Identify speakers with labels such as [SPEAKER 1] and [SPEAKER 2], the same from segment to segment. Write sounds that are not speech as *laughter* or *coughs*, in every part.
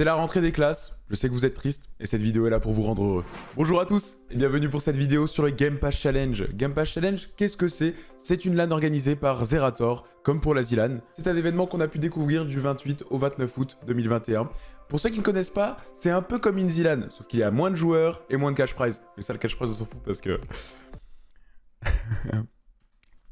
[SPEAKER 1] C'est la rentrée des classes, je sais que vous êtes triste et cette vidéo est là pour vous rendre heureux. Bonjour à tous et bienvenue pour cette vidéo sur le Game Pass Challenge. Game Pass Challenge, qu'est-ce que c'est? C'est une LAN organisée par Zerator, comme pour la ZLAN. C'est un événement qu'on a pu découvrir du 28 au 29 août 2021. Pour ceux qui ne connaissent pas, c'est un peu comme une ZLAN, sauf qu'il y a moins de joueurs et moins de cash prize. Mais ça, le cash prize, on s'en fout parce que... *laughs*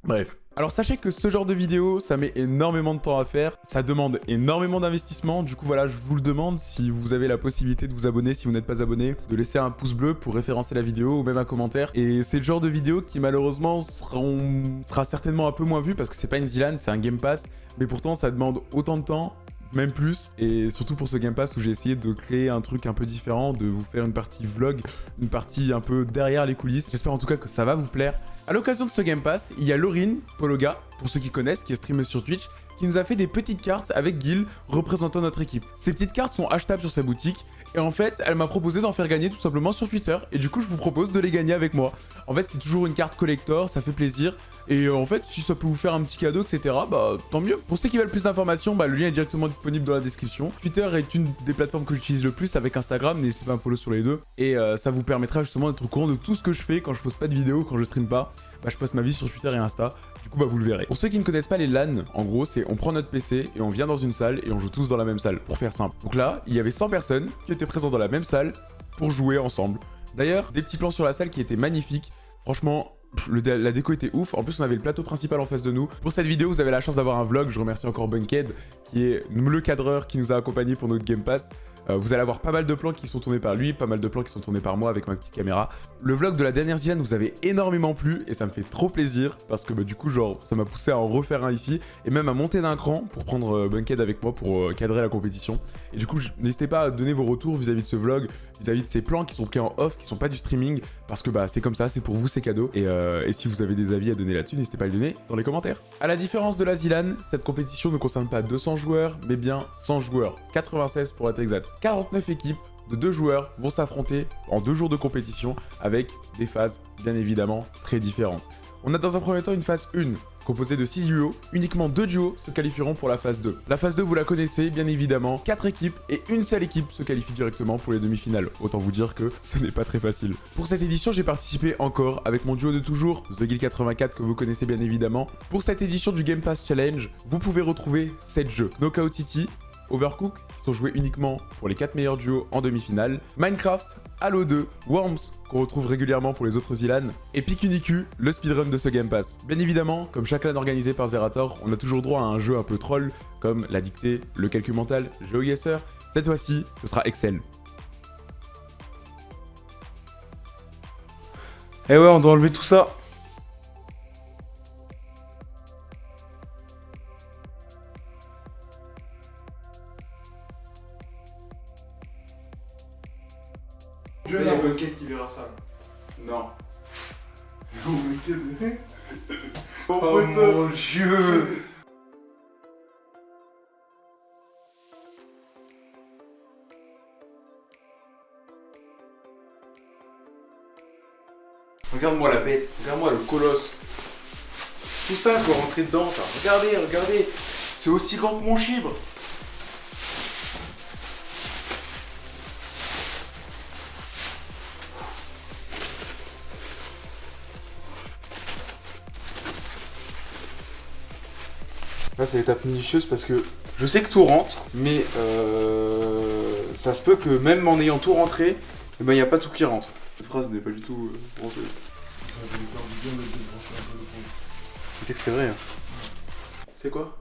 [SPEAKER 1] Bref. Alors sachez que ce genre de vidéo, ça met énormément de temps à faire, ça demande énormément d'investissement, du coup voilà, je vous le demande, si vous avez la possibilité de vous abonner, si vous n'êtes pas abonné, de laisser un pouce bleu pour référencer la vidéo ou même un commentaire. Et c'est le genre de vidéo qui malheureusement sera certainement un peu moins vu parce que c'est pas une Zilan, c'est un Game Pass, mais pourtant ça demande autant de temps même plus. Et surtout pour ce Game Pass où j'ai essayé de créer un truc un peu différent, de vous faire une partie vlog, une partie un peu derrière les coulisses. J'espère en tout cas que ça va vous plaire. À l'occasion de ce Game Pass, il y a Laurine Pologa, pour ceux qui connaissent, qui est streamer sur Twitch, qui nous a fait des petites cartes avec Gil représentant notre équipe. Ces petites cartes sont achetables sur sa boutique et en fait, elle m'a proposé d'en faire gagner tout simplement sur Twitter. Et du coup, je vous propose de les gagner avec moi. En fait, c'est toujours une carte collector, ça fait plaisir. Et euh, en fait, si ça peut vous faire un petit cadeau, etc., bah tant mieux. Pour ceux qui veulent plus d'informations, bah, le lien est directement disponible dans la description. Twitter est une des plateformes que j'utilise le plus avec Instagram, n'hésitez pas à me follow sur les deux. Et euh, ça vous permettra justement d'être au courant de tout ce que je fais quand je poste pas de vidéos, quand je stream pas. Bah, je poste ma vie sur Twitter et Insta. Bah, vous le verrez. Pour ceux qui ne connaissent pas les LAN, en gros, c'est on prend notre PC et on vient dans une salle et on joue tous dans la même salle, pour faire simple. Donc là, il y avait 100 personnes qui étaient présentes dans la même salle pour jouer ensemble. D'ailleurs, des petits plans sur la salle qui étaient magnifiques. Franchement, la déco était ouf. En plus, on avait le plateau principal en face de nous. Pour cette vidéo, vous avez la chance d'avoir un vlog. Je remercie encore Bunkhead, qui est le cadreur qui nous a accompagnés pour notre Game Pass. Euh, vous allez avoir pas mal de plans qui sont tournés par lui, pas mal de plans qui sont tournés par moi avec ma petite caméra. Le vlog de la dernière Zilan vous avez énormément plu et ça me fait trop plaisir parce que bah, du coup, genre, ça m'a poussé à en refaire un ici et même à monter d'un cran pour prendre euh, Bunkhead avec moi pour euh, cadrer la compétition. Et du coup, n'hésitez pas à donner vos retours vis-à-vis de ce vlog, vis-à-vis de ces plans qui sont pris en off, qui sont pas du streaming parce que bah c'est comme ça, c'est pour vous, c'est cadeau. Et, et, si vous avez des avis à donner là-dessus, n'hésitez pas à les donner dans les commentaires. À la différence de la Zilan, cette compétition ne concerne pas 200 joueurs, mais bien 100 joueurs. 96 pour être exact. 49 équipes de deux joueurs vont s'affronter en deux jours de compétition avec des phases bien évidemment très différentes. On a dans un premier temps une phase 1 composée de 6 duos, uniquement 2 duos se qualifieront pour la phase 2. La phase 2 vous la connaissez bien évidemment, 4 équipes et une seule équipe se qualifie directement pour les demi-finales. Autant vous dire que ce n'est pas très facile. Pour cette édition j'ai participé encore avec mon duo de toujours, TheGuild84 que vous connaissez bien évidemment. Pour cette édition du Game Pass Challenge, vous pouvez retrouver 7 jeux. Knockout City, Overcook, qui sont joués uniquement pour les 4 meilleurs duos en demi-finale, Minecraft, Halo 2, Worms, qu'on retrouve régulièrement pour les autres Ilan, et Pikuniku, le speedrun de ce Game Pass. Bien évidemment, comme chaque LAN organisé par Zerator, on a toujours droit à un jeu un peu troll, comme la dictée, le calcul mental, GeoGuessr. Cette fois-ci, ce sera Excel.
[SPEAKER 2] Eh ouais, on doit enlever tout ça.
[SPEAKER 3] Je
[SPEAKER 2] Il y a Bucket qui verra ça.
[SPEAKER 3] Non. *laughs*
[SPEAKER 2] Oh, oh mon dieu Regarde-moi la bête, regarde-moi le colosse. Tout ça pour rentrer dedans, ça. Regardez, regardez. C'est aussi grand que mon chibre. C'est l'étape minutieuse parce que je sais que tout rentre, mais euh, ça se peut que même en ayant tout rentré, il ben, n'y a pas tout qui rentre. Cette phrase n'est pas du tout euh, française. Tu sais que c'est vrai. Hein. Tu sais quoi?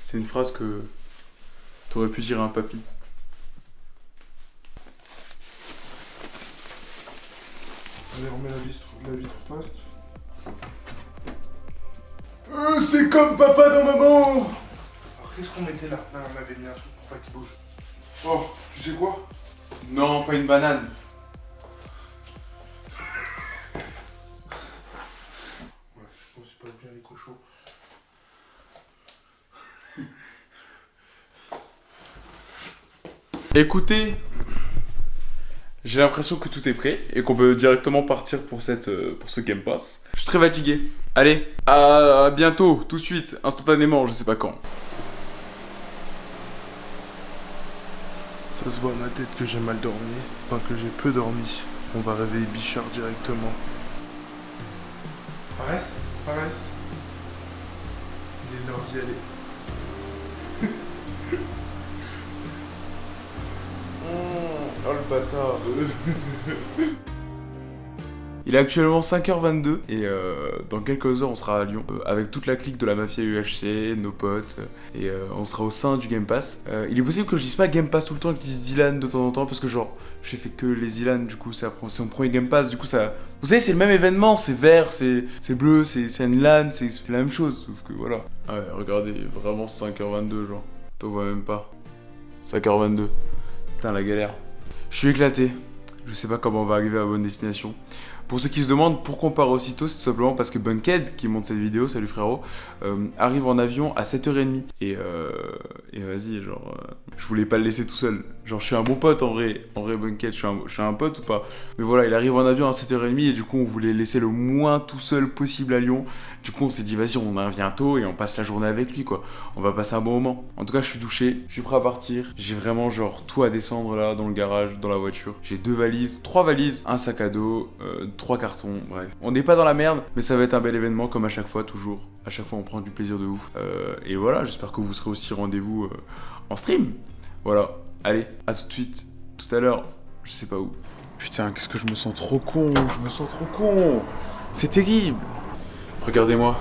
[SPEAKER 2] C'est une phrase que t'aurais pu dire à un papy.
[SPEAKER 3] Allez, on met la vitre, la vitre fast. C'est comme papa dans maman
[SPEAKER 2] Alors qu'est-ce qu'on mettait là? Non, on avait mis un truc pour pas qu'il bouge.
[SPEAKER 3] Oh, tu sais quoi?
[SPEAKER 2] Non, pas une banane.
[SPEAKER 3] Ouais, je pense pas bien les cochons.
[SPEAKER 2] Écoutez, j'ai l'impression que tout est prêt et qu'on peut directement partir pour, cette, euh, pour ce Game Pass. Très fatigué. Allez, à bientôt, tout de suite, instantanément, je sais pas quand.
[SPEAKER 3] Ça se voit à ma tête que j'ai mal dormi. Enfin, que j'ai peu dormi. On va réveiller Bichard directement. Paresse Paresse Il est l'heure d'y aller. Mmh, *laughs* oh le bâtard *laughs*
[SPEAKER 1] Il est actuellement 5h22 et euh, dans quelques heures on sera à Lyon euh, avec toute la clique de la mafia UHC, nos potes euh, et on sera au sein du Game Pass. Il est possible que je dise pas Game Pass tout le temps et que je dise Dylan de temps en temps parce que genre j'ai fait que les Dylan du coup c'est mon premier Game Pass du coup ça... Vous savez c'est le même événement, c'est vert, c'est bleu, c'est une LAN, c'est c'est la même chose sauf que voilà. Ah ouais regardez vraiment 5h22 genre, t'en vois même pas. 5h22. Putain la galère. Je suis éclaté. Je sais pas comment on va arriver à bonne destination. Pour ceux qui se demandent pourquoi on part aussitôt, c'est tout simplement parce que Bunkhead, qui monte cette vidéo, salut frérot, euh, arrive en avion à 7h30. Et, euh, et vas-y, genre, euh, je voulais pas le laisser tout seul. Genre, je suis un bon pote en vrai, en vrai Bunkhead, je suis un, je suis un pote ou pas Mais voilà, il arrive en avion à 7h30 et du coup, on voulait laisser le moins tout seul possible à Lyon. Du coup, on s'est dit, vas-y, on en vient tôt et on passe la journée avec lui, quoi. On va passer un bon moment. En tout cas, je suis douché, je suis prêt à partir. J'ai vraiment, genre, tout à descendre là, dans le garage, dans la voiture. J'ai deux valises, trois valises, un sac à dos, euh, trois cartons, bref. On n'est pas dans la merde, mais ça va être un bel événement, comme à chaque fois, toujours. À chaque fois, on prend du plaisir de ouf. Euh, et voilà, j'espère que vous serez aussi rendez-vous euh, en stream. Voilà, allez, à tout de suite, tout à l'heure, je sais pas où. Putain, qu'est-ce que je me sens trop con, je me sens trop con. C'est terrible. Regardez-moi,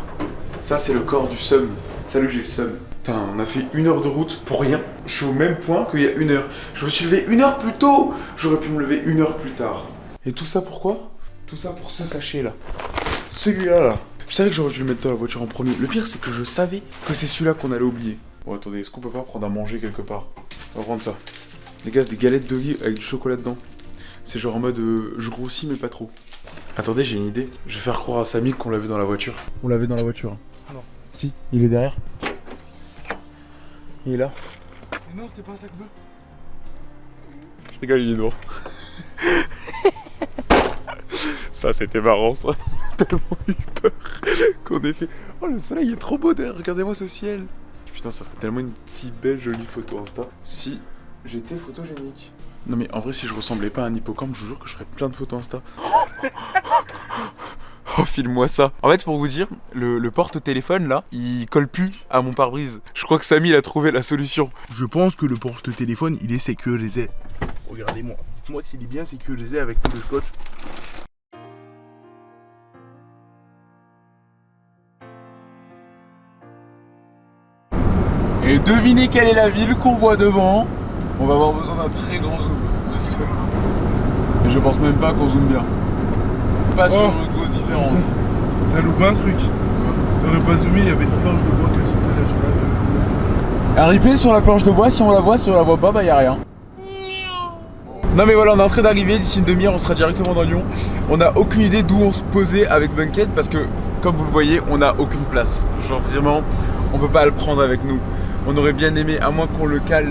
[SPEAKER 1] ça c'est le corps du seum. Salut, j'ai le seum. Putain, on a fait une heure de route pour rien. Je suis au même point qu'il y a une heure. Je me suis levé une heure plus tôt. J'aurais pu me lever une heure plus tard. Et tout ça pourquoi? Tout ça pour ce sachet là. Celui-là là. Je savais que j'aurais dû le mettre dans la voiture en premier. Le pire, c'est que je savais que c'est celui-là qu'on allait oublier. Bon, attendez, est-ce qu'on peut pas prendre à manger quelque part? On va prendre ça. Les gars, des galettes de riz avec du chocolat dedans. C'est genre en mode euh, je grossis mais pas trop. Attendez, j'ai une idée. Je vais faire croire à Samy qu'on l'a vu dans la voiture. On l'avait dans la voiture.
[SPEAKER 3] Non.
[SPEAKER 1] Si, il est derrière. Il est là.
[SPEAKER 3] Mais non, c'était pas un sac bleu.
[SPEAKER 1] Je rigole, il est noir. Ça, c'était marrant, ça. *laughs* Tellement eu peur qu'on ait fait. Oh, le soleil est trop beau derrière. Regardez-moi ce ciel. Putain, ça ferait tellement une si belle, jolie photo Insta. Si j'étais photogénique. Non, mais en vrai, si je ressemblais pas à un hippocampe, je vous jure que je ferais plein de photos Insta. *laughs* Oh, file-moi ça. En fait, pour vous dire, le, porte-téléphone là, il colle plus à mon pare-brise. Je crois que Samy a trouvé la solution.
[SPEAKER 3] Je pense que le porte-téléphone, il est sécurisé. Regardez-moi. Dites-moi s'il est bien sécurisé avec tout le scotch.
[SPEAKER 1] Et devinez quelle est la ville qu'on voit devant. On va avoir besoin d'un très grand zoom. Parce que... Et je pense même pas qu'on zoome bien. Pas sur
[SPEAKER 3] Oh.
[SPEAKER 1] une grosse différence.
[SPEAKER 3] T'as loupé un truc. T'aurais pas zoomé, il y avait une planche de bois qui a sauté là, je sais pas. de-
[SPEAKER 1] Un replay sur la planche de bois, si on la voit, si on la voit pas, bah y a rien. Non mais voilà, on est en train d'arriver, d'ici une demi-heure on sera directement dans Lyon. On n'a aucune idée d'où on se posait avec Bunkhead parce que, comme vous le voyez, on n'a aucune place. Genre vraiment, on peut pas le prendre avec nous. On aurait bien aimé, à moins qu'on le cale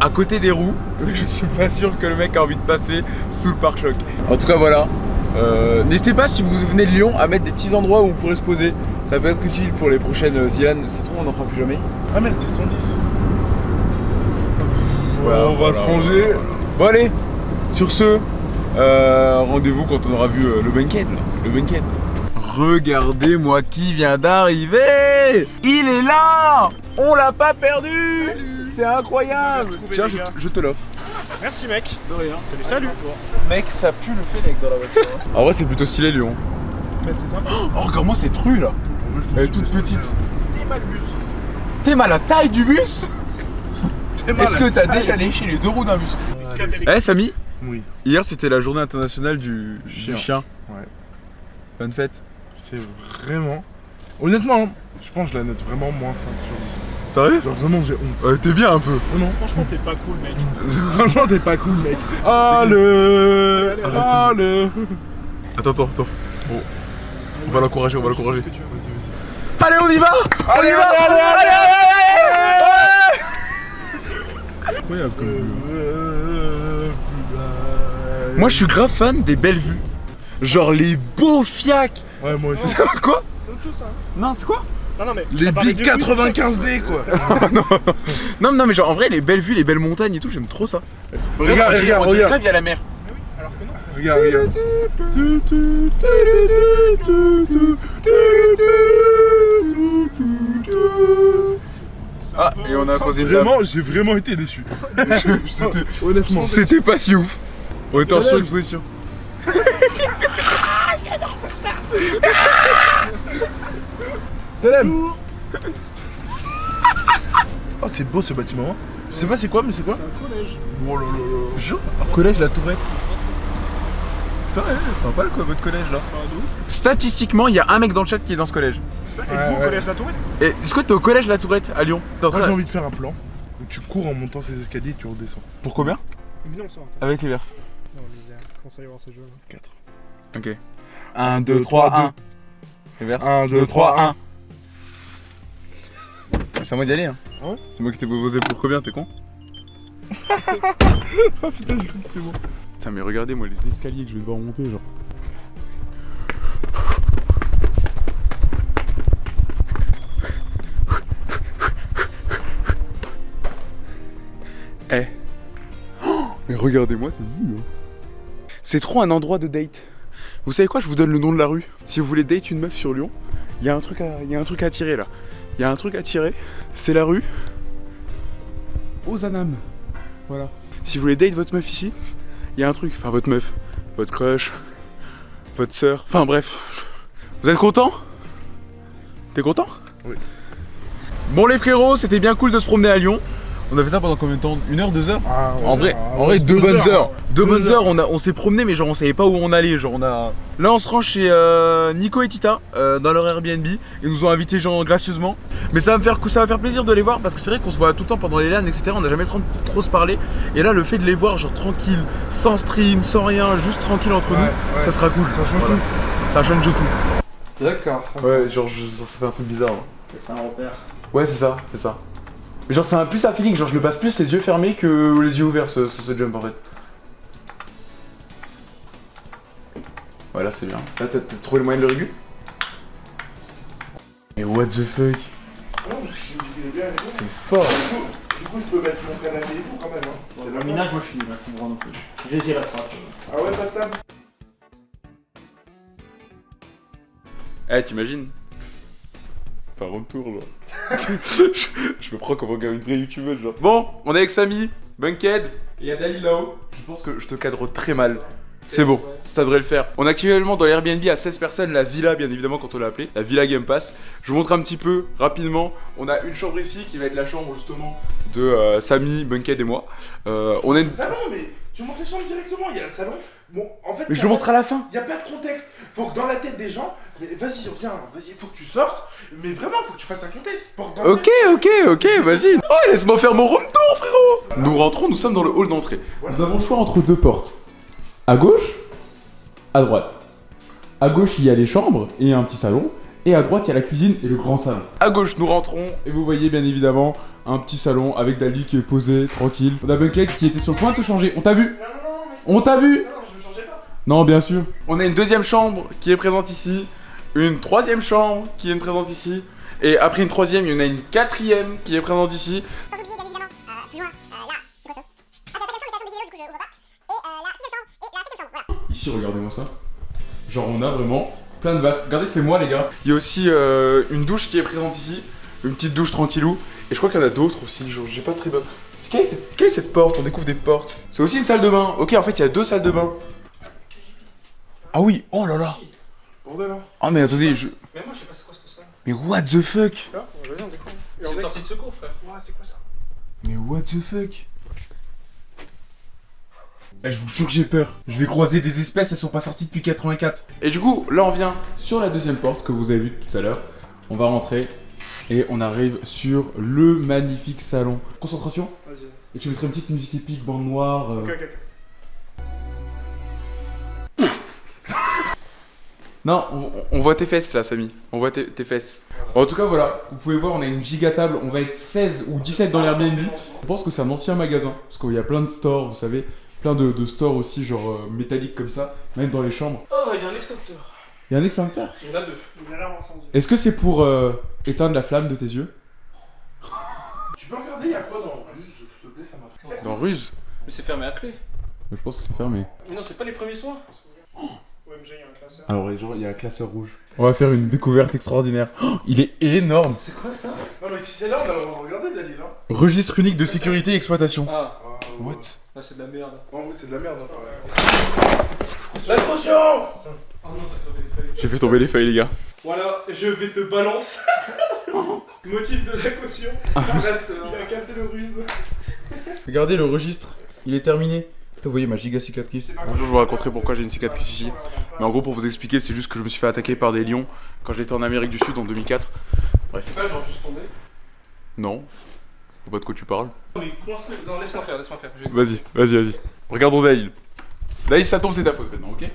[SPEAKER 1] à côté des roues, *laughs* je suis pas sûr que le mec a envie de passer sous le pare-choc. En tout cas voilà. Euh, N'hésitez pas si vous venez de Lyon à mettre des petits endroits où on pourrait se poser. Ça peut être utile pour les prochaines euh, Zilan. Se trouve on n'en fera plus jamais.
[SPEAKER 3] Ah merde, c'est 110.
[SPEAKER 1] Voilà,
[SPEAKER 3] on va
[SPEAKER 1] voilà,
[SPEAKER 3] se ranger.
[SPEAKER 1] voilà. Bon allez, sur ce, euh, rendez-vous quand on aura vu euh, le là, le Bunkhead. Regardez-moi qui vient d'arriver Il est là On l'a pas perdu C'est incroyable Tiens, je, te- je te l'offre.
[SPEAKER 4] Merci mec.
[SPEAKER 1] De rien.
[SPEAKER 4] Salut, salut.
[SPEAKER 1] Mec, ça pue le Fennec dans la voiture. en vrai, c'est plutôt stylé Lyon.
[SPEAKER 4] Mais c'est sympa.
[SPEAKER 1] Oh, regarde-moi cette rue là Elle est toute petite.
[SPEAKER 4] T'es mal bus.
[SPEAKER 1] T'es mal à la taille du bus
[SPEAKER 3] T'es mal
[SPEAKER 1] Est-ce que t'as déjà léché les deux roues d'un bus Eh Samy
[SPEAKER 3] Oui,
[SPEAKER 1] Hier c'était la journée internationale du du
[SPEAKER 3] Chien.
[SPEAKER 1] chien.
[SPEAKER 3] Ouais.
[SPEAKER 1] Bonne fête.
[SPEAKER 3] C'est vraiment. Honnêtement, hein, je pense que je la note vraiment moins 5 sur
[SPEAKER 1] Sérieux
[SPEAKER 3] 10. Genre vraiment, j'ai honte.
[SPEAKER 1] Ouais, t'es bien un peu.
[SPEAKER 3] Oh non,
[SPEAKER 4] Franchement, t'es pas cool, mec.
[SPEAKER 3] franchement, t'es pas cool, mec. Ah le.
[SPEAKER 4] Allez,
[SPEAKER 3] Ah le.
[SPEAKER 1] Attends, attends, attends. Bon. On va l'encourager, on va l'encourager.
[SPEAKER 3] Vas-y, vas-y.
[SPEAKER 1] Allez, on y va On y va
[SPEAKER 3] allez,
[SPEAKER 1] allez, allez, allez
[SPEAKER 3] Incroyable comme.
[SPEAKER 1] Moi, je suis grave fan des belles vues. Genre les beaux fiacs.
[SPEAKER 3] Ouais, moi aussi. *laughs*
[SPEAKER 1] Quoi
[SPEAKER 4] C'est autre chose, ça.
[SPEAKER 1] Non, c'est quoi
[SPEAKER 4] Non, non, mais.
[SPEAKER 3] Les big
[SPEAKER 4] de
[SPEAKER 3] 95D quoi. *laughs* *laughs*
[SPEAKER 1] Non, non, mais genre en vrai, les belles vues, les belles montagnes et tout, j'aime trop ça.
[SPEAKER 3] Regarde,
[SPEAKER 1] on dirait,
[SPEAKER 3] regarde,
[SPEAKER 1] on dirait
[SPEAKER 3] regarde.
[SPEAKER 1] grave, il y a la mer.
[SPEAKER 4] Alors que non.
[SPEAKER 3] Regarde, regarde.
[SPEAKER 1] Ah, et on a croisé.
[SPEAKER 3] Vraiment, j'ai vraiment été déçu. Honnêtement.
[SPEAKER 1] C'était pas si ouf. On était en surexposition.
[SPEAKER 3] Salam Oh, c'est beau ce bâtiment. hein. Je sais pas c'est quoi, mais c'est quoi?
[SPEAKER 4] C'est un collège.
[SPEAKER 3] Oh là là là.
[SPEAKER 1] Jure Collège La Tourette. Putain, ouais, sympa le co- votre collège là. Statistiquement, il y a un mec dans le chat qui est dans ce collège.
[SPEAKER 4] C'est ça.
[SPEAKER 3] Ouais,
[SPEAKER 4] Êtes-vous au
[SPEAKER 3] ouais.
[SPEAKER 4] collège La Tourette?
[SPEAKER 1] Et est-ce que t'es au collège La Tourette à Lyon?
[SPEAKER 3] Moi j'ai envie de faire un plan où tu cours en montant ces escaliers et tu redescends.
[SPEAKER 1] Pour combien?
[SPEAKER 4] Non, ça.
[SPEAKER 1] Avec les verses.
[SPEAKER 4] Non, misère. Comment ça y voir ces jeux là
[SPEAKER 3] 4.
[SPEAKER 1] Ok. 1,
[SPEAKER 3] 2, 3, 1.
[SPEAKER 1] Les verses.
[SPEAKER 3] 1, 2, 3, 1.
[SPEAKER 1] C'est à moi d'y aller hein.
[SPEAKER 4] Ah ouais
[SPEAKER 1] C'est moi qui t'ai proposé pour combien, t'es con *laughs*
[SPEAKER 3] Oh putain, j'ai cru que c'était bon.
[SPEAKER 1] Putain, mais regardez moi les escaliers que je vais devoir monter, genre. Eh. Oh, *gasps* mais regardez-moi cette vue. hein. C'est trop un endroit de date. Vous savez quoi Je vous donne le nom de la rue. Si vous voulez date une meuf sur Lyon, il y a un truc à, y a un truc à tirer là. Il y a un truc à tirer. C'est la rue Ozanam. Voilà. Si vous voulez date votre meuf ici, il y a un truc. Enfin, votre meuf, votre crush, votre sœur. Enfin, bref. Vous êtes content? T'es content?
[SPEAKER 3] Oui.
[SPEAKER 1] Bon, les frérots, c'était bien cool de se promener à Lyon. On a fait ça pendant combien de temps? Une heure, deux heures?
[SPEAKER 3] Ah,
[SPEAKER 1] en vrai, en vrai, deux bonnes heures. Deux bonnes heures. On a, on s'est promené, mais genre on savait pas où on allait. Genre on a. Là, on se rend chez euh, Nico et Tita euh, dans leur Airbnb. Ils nous ont invités genre gracieusement. Mais ça va me faire, ça va faire plaisir de les voir parce que c'est vrai qu'on se voit tout le temps pendant les LAN, etc. On n'a jamais trop, trop se parler. Et là, le fait de les voir genre tranquille, sans stream, sans rien, juste tranquille entre
[SPEAKER 3] Ouais,
[SPEAKER 1] nous,
[SPEAKER 3] ouais.
[SPEAKER 1] ça sera cool.
[SPEAKER 3] Ça change
[SPEAKER 1] Voilà. Ça change tout.
[SPEAKER 2] D'accord.
[SPEAKER 1] Ouais, genre ça fait un truc bizarre.
[SPEAKER 4] C'est un repère.
[SPEAKER 1] Ouais, c'est ça, c'est ça. Mais genre c'est un plus un feeling, genre je le passe plus les yeux fermés que les yeux ouverts ce, ce, ce jump en fait. Ouais là c'est bien. Là t'as trouvé le moyen de le régu Mais what the fuck? C'est fort
[SPEAKER 3] Du coup, je peux mettre mon canapé et tout quand même. Hein. C'est
[SPEAKER 4] Le
[SPEAKER 3] la
[SPEAKER 4] minage, moi je suis nul, je comprends non plus. J'ai essayé la strat.
[SPEAKER 3] Ah ouais, pas de table?
[SPEAKER 1] Eh t'imagines? Par retour genre. *laughs* je, me prends comme un- une vraie youtubeuse genre. Bon, on est avec Samy, Bunkhead et y a Dali là-haut. Je pense que je te cadre très mal. C'est bon, ça devrait le faire. On est actuellement dans l'Airbnb à 16 personnes, la villa bien évidemment quand on l'a appelée, la villa Game Pass. Je vous montre un petit peu rapidement. On a une chambre ici qui va être la chambre justement de euh, Samy, Bunkhead et moi. Euh, on a une...
[SPEAKER 3] Le salon, mais tu montes les chambres directement. Il y a le salon. Bon, en fait.
[SPEAKER 1] Mais je le montre à la fin.
[SPEAKER 3] Il y a pas de contexte. Faut que dans la tête des gens. Mais vas-y, viens, vas-y, faut que tu sortes. Mais vraiment, faut que tu fasses un contexte.
[SPEAKER 1] Ok, ok, ok, vas-y. Oh, laisse-moi faire mon room tour, frérot. Nous rentrons, nous sommes dans le hall d'entrée. Nous avons le choix entre deux portes. À gauche, à droite. À gauche, il y a les chambres et un petit salon. Et à droite, il y a la cuisine et le grand salon. À gauche, nous rentrons et vous voyez bien évidemment un petit salon avec Dali qui est posé, tranquille. On a Bunkhead qui était sur le point de se changer. On t'a vu
[SPEAKER 4] Non, non, non, mais.
[SPEAKER 1] On t'a vu
[SPEAKER 4] Non,
[SPEAKER 1] bien sûr. On a une deuxième chambre qui est présente ici, une troisième chambre qui est présente ici, et après une troisième, il y en a une quatrième qui est présente ici.
[SPEAKER 5] Sans oublier bien évidemment, euh, plus loin, euh, là, c'est quoi ça Ah, c'est la cinquième chambre, c'est la chambre des vélos, du coup je ouvre pas. Et euh, la sixième chambre, et la septième chambre, voilà.
[SPEAKER 1] Ici, regardez-moi ça. Genre, on a vraiment plein de vases. Regardez, c'est moi, les gars. Il y a aussi euh, une douche qui est présente ici, une petite douche tranquillou, et je crois qu'il y en a d'autres aussi. Genre, j'ai pas très bonne. Quelle est, cette... quelle est cette porte? On découvre des portes. C'est aussi une salle de bain. Ok, en fait, il y a deux salles de bain. Ah oui, oh là là.
[SPEAKER 3] Bordel, hein.
[SPEAKER 1] Ah, mais attendez, je.
[SPEAKER 4] Mais moi je sais pas c'est quoi ce ça.
[SPEAKER 1] Mais what the fuck?
[SPEAKER 4] Ah, vas-y, on découvre.
[SPEAKER 6] C'est une sortie de secours, frère.
[SPEAKER 4] ouais, c'est quoi ça?
[SPEAKER 1] Mais what the fuck? Eh, je vous jure que j'ai peur. Je vais croiser des espèces, elles sont pas sorties depuis 84. Et du coup, là on vient sur la deuxième porte que vous avez vue tout à l'heure. On va rentrer et on arrive sur le magnifique salon. Concentration
[SPEAKER 4] Vas-y.
[SPEAKER 1] Et tu mettrais une petite musique épique, bande noire. euh.
[SPEAKER 4] Ok, ok, ok.
[SPEAKER 1] Non, on, on voit tes fesses là, Samy. On voit tes, tes fesses. En tout cas, voilà. Vous pouvez voir, on a une giga table. On va être 16 ou 17 dans l'Airbnb. Je pense que c'est un ancien magasin. Parce qu'il y a plein de stores, vous savez. Plein de, de stores aussi, genre euh, métalliques comme ça. Même dans les chambres.
[SPEAKER 6] Oh, il y a un extincteur.
[SPEAKER 1] Il y a un extincteur?
[SPEAKER 4] Il y en a deux. Une alarme incendie.
[SPEAKER 1] Est-ce que c'est pour euh, éteindre la flamme de tes yeux?
[SPEAKER 3] Tu peux regarder, il y a quoi dans Ruse S'il te plaît, ça marche.
[SPEAKER 1] Dans Ruse?
[SPEAKER 4] Mais c'est fermé à clé.
[SPEAKER 1] Je pense que c'est fermé.
[SPEAKER 4] Mais non, c'est pas les premiers soins. OMG, il y a un classeur.
[SPEAKER 1] Alors, genre, il y a un classeur rouge. On va faire une découverte extraordinaire. Oh, il est énorme
[SPEAKER 4] C'est quoi ça?
[SPEAKER 3] Non, mais si c'est là, on va regarder, Dalil. Hein.
[SPEAKER 1] Registre unique de sécurité et exploitation.
[SPEAKER 4] Ah,
[SPEAKER 3] Ah,
[SPEAKER 1] What?
[SPEAKER 4] Là c'est de la merde.
[SPEAKER 3] En vrai, c'est de la merde. Hein. La caution
[SPEAKER 4] Oh non, t'as fait des feuilles.
[SPEAKER 1] J'ai fait tomber les feuilles, les gars.
[SPEAKER 4] Voilà, je vais te balance. *laughs* Motif de la caution. Classeur. Il a cassé le ruse.
[SPEAKER 1] Regardez le registre, il est terminé. Putain, vous voyez ma giga cicatrice. Bonjour, je vous raconterai pourquoi j'ai une cicatrice ici. Mais en gros, pour vous expliquer, c'est juste que je me suis fait attaquer par des lions quand j'étais en Amérique du Sud en 2004.
[SPEAKER 4] C'est pas genre juste tombé.
[SPEAKER 1] Non. Je vois pas de quoi tu parles.
[SPEAKER 4] Mais coincé. Non, laisse-moi faire, laisse-moi faire.
[SPEAKER 1] Vas-y, vas-y, vas-y. Regardons Daïl. Daïl, ça tombe, c'est ta faute maintenant, ok?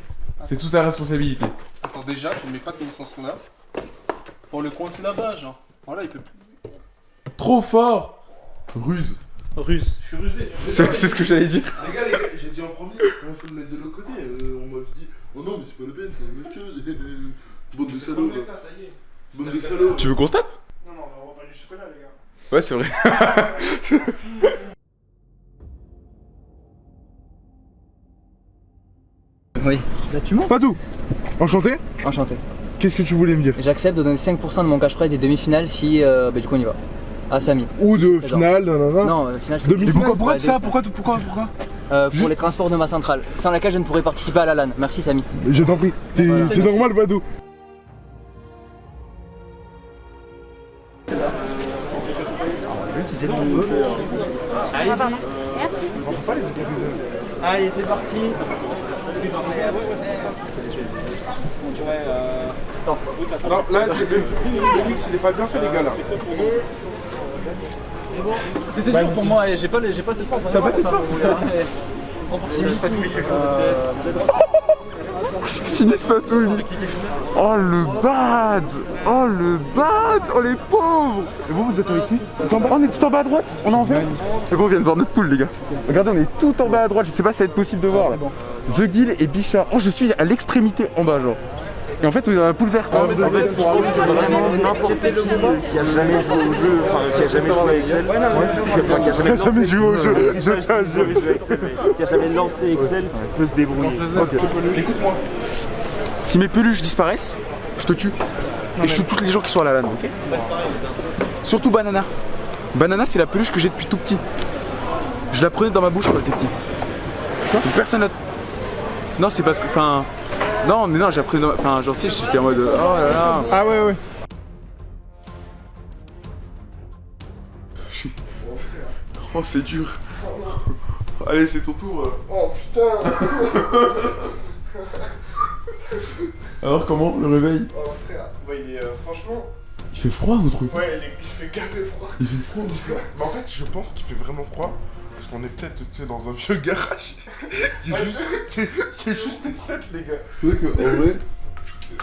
[SPEAKER 1] C'est toute ta responsabilité.
[SPEAKER 4] Attends, déjà, tu ne mets pas ce sens là. Pour le coincer là-bas, genre. Voilà, il peut plus.
[SPEAKER 1] Trop fort Ruse.
[SPEAKER 4] Ruse. Je suis rusé.
[SPEAKER 1] C'est c'est ce que j'allais dire.
[SPEAKER 3] Les gars, les gars, dit en premier, il faut le mettre de l'autre côté. Euh, on m'a dit, oh non, mais c'est pas la peine, c'est la même chose. Bande de salauds,
[SPEAKER 4] là, ça y est.
[SPEAKER 3] Bande de salauds.
[SPEAKER 1] Tu veux qu'on se tape?
[SPEAKER 4] Non, non, on va pas du chocolat, les gars.
[SPEAKER 1] Ouais, c'est vrai. *laughs*
[SPEAKER 6] Oui. Là, tu montes
[SPEAKER 7] Fatou, enchanté.
[SPEAKER 6] Enchanté.
[SPEAKER 7] Qu'est-ce que tu voulais me dire?
[SPEAKER 6] J'accepte de donner 5% de mon cash prize des demi-finales si euh, bah, du coup on y va. Ah Samy.
[SPEAKER 7] Ou de finale, nanana.
[SPEAKER 6] Non, euh, finale c'est
[SPEAKER 7] Demi-
[SPEAKER 1] Mais pourquoi, pourquoi
[SPEAKER 6] Ouais,
[SPEAKER 1] ça? Pourquoi, pourquoi, pourquoi?
[SPEAKER 6] Euh, Pour les transports de ma centrale, sans laquelle je ne pourrais participer à la LAN. Merci Samy.
[SPEAKER 7] Je t'en prie. C'est normal, Fatou.
[SPEAKER 6] Allez, c'est parti.
[SPEAKER 3] Non, là, c'est le, le mix, il est pas bien fait, les gars, là.
[SPEAKER 6] C'était dur pour moi et j'ai pas, j'ai pas cette force. T'as pas cette force
[SPEAKER 1] Sinistre Fatou, *laughs* Oh le bad Oh le bad Oh les pauvres
[SPEAKER 7] Et vous, vous êtes avec qui?
[SPEAKER 1] On est tout en bas à droite? On est en vert C'est bon, on vient de voir notre poule, les gars. Regardez, on est tout en bas à droite. Je sais pas si ça va être possible de voir là. The Guild et Bichard. Oh, je suis à l'extrémité en bas, genre. Et en fait, on est dans la poule verte.
[SPEAKER 8] vraiment n'importe qui qui a jamais joué au jeu, enfin qui a jamais joué à Excel, enfin, qui a jamais,
[SPEAKER 7] jamais joué au jeu, je tiens à le dire.
[SPEAKER 8] jamais joué à Excel, mais qui a jamais lancé Excel, peut se débrouiller.
[SPEAKER 3] Écoute-moi.
[SPEAKER 1] Si mes peluches disparaissent, je te tue. Et je tue tous les gens qui sont à la LAN, ok Surtout Banana. Banana, c'est la peluche que j'ai depuis tout petit. Je la prenais dans ma bouche quand j'étais petit. Personne n'a. Non, c'est parce que. Enfin. Non, mais non, j'ai appris dans. Enfin, genre, sais, j'étais en mode. Oh là là.
[SPEAKER 7] Ah ouais, ouais. *laughs*
[SPEAKER 1] Oh, c'est dur. *laughs* Allez, c'est ton tour.
[SPEAKER 3] Oh putain *laughs*
[SPEAKER 1] Alors, comment le réveil?
[SPEAKER 3] Oh frère, ouais, il est euh, franchement.
[SPEAKER 1] Il fait froid ou truc
[SPEAKER 3] Ouais, il, est- il fait gavé froid.
[SPEAKER 1] Il fait froid
[SPEAKER 3] Mais en fait, je pense qu'il fait vraiment froid. Parce qu'on est peut-être, tu sais, dans un vieux garage. *laughs* Il y a juste, il y a- il y a juste des fenêtres, les gars.
[SPEAKER 1] C'est vrai qu'en vrai,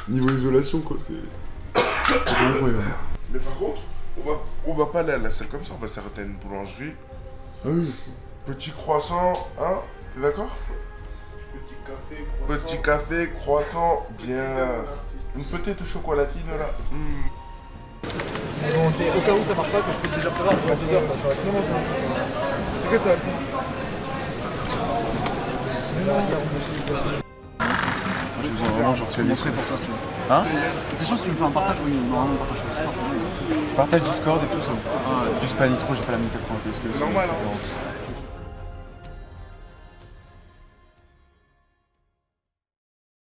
[SPEAKER 1] niveau isolation, quoi, c'est.
[SPEAKER 3] Mais par contre, on va, on va pas aller à la salle comme ça, on va s'arrêter à une boulangerie.
[SPEAKER 1] Ah oui.
[SPEAKER 3] Petit croissant, hein T'es d'accord?
[SPEAKER 4] Petit café, croissant.
[SPEAKER 3] Petit café, croissant, bien. Une petite chocolatine là. Mm.
[SPEAKER 6] Bon, c'est au cas où ça marche pas que je peux déjà prévoir, c'est dans deux heures. quoi, sur la-
[SPEAKER 1] J'ai besoin vraiment, genre, c'est
[SPEAKER 6] pour toi si tu veux.
[SPEAKER 1] Hein
[SPEAKER 6] C'est sûr si tu me fais un partage, oui, normalement partage sur Discord, c'est bon.
[SPEAKER 1] Partage Discord et tout ça. Ah, juste pas nitro, j'ai pas la 1080 parce que.
[SPEAKER 3] Normal,
[SPEAKER 1] c'est-
[SPEAKER 3] hein.
[SPEAKER 1] c'est-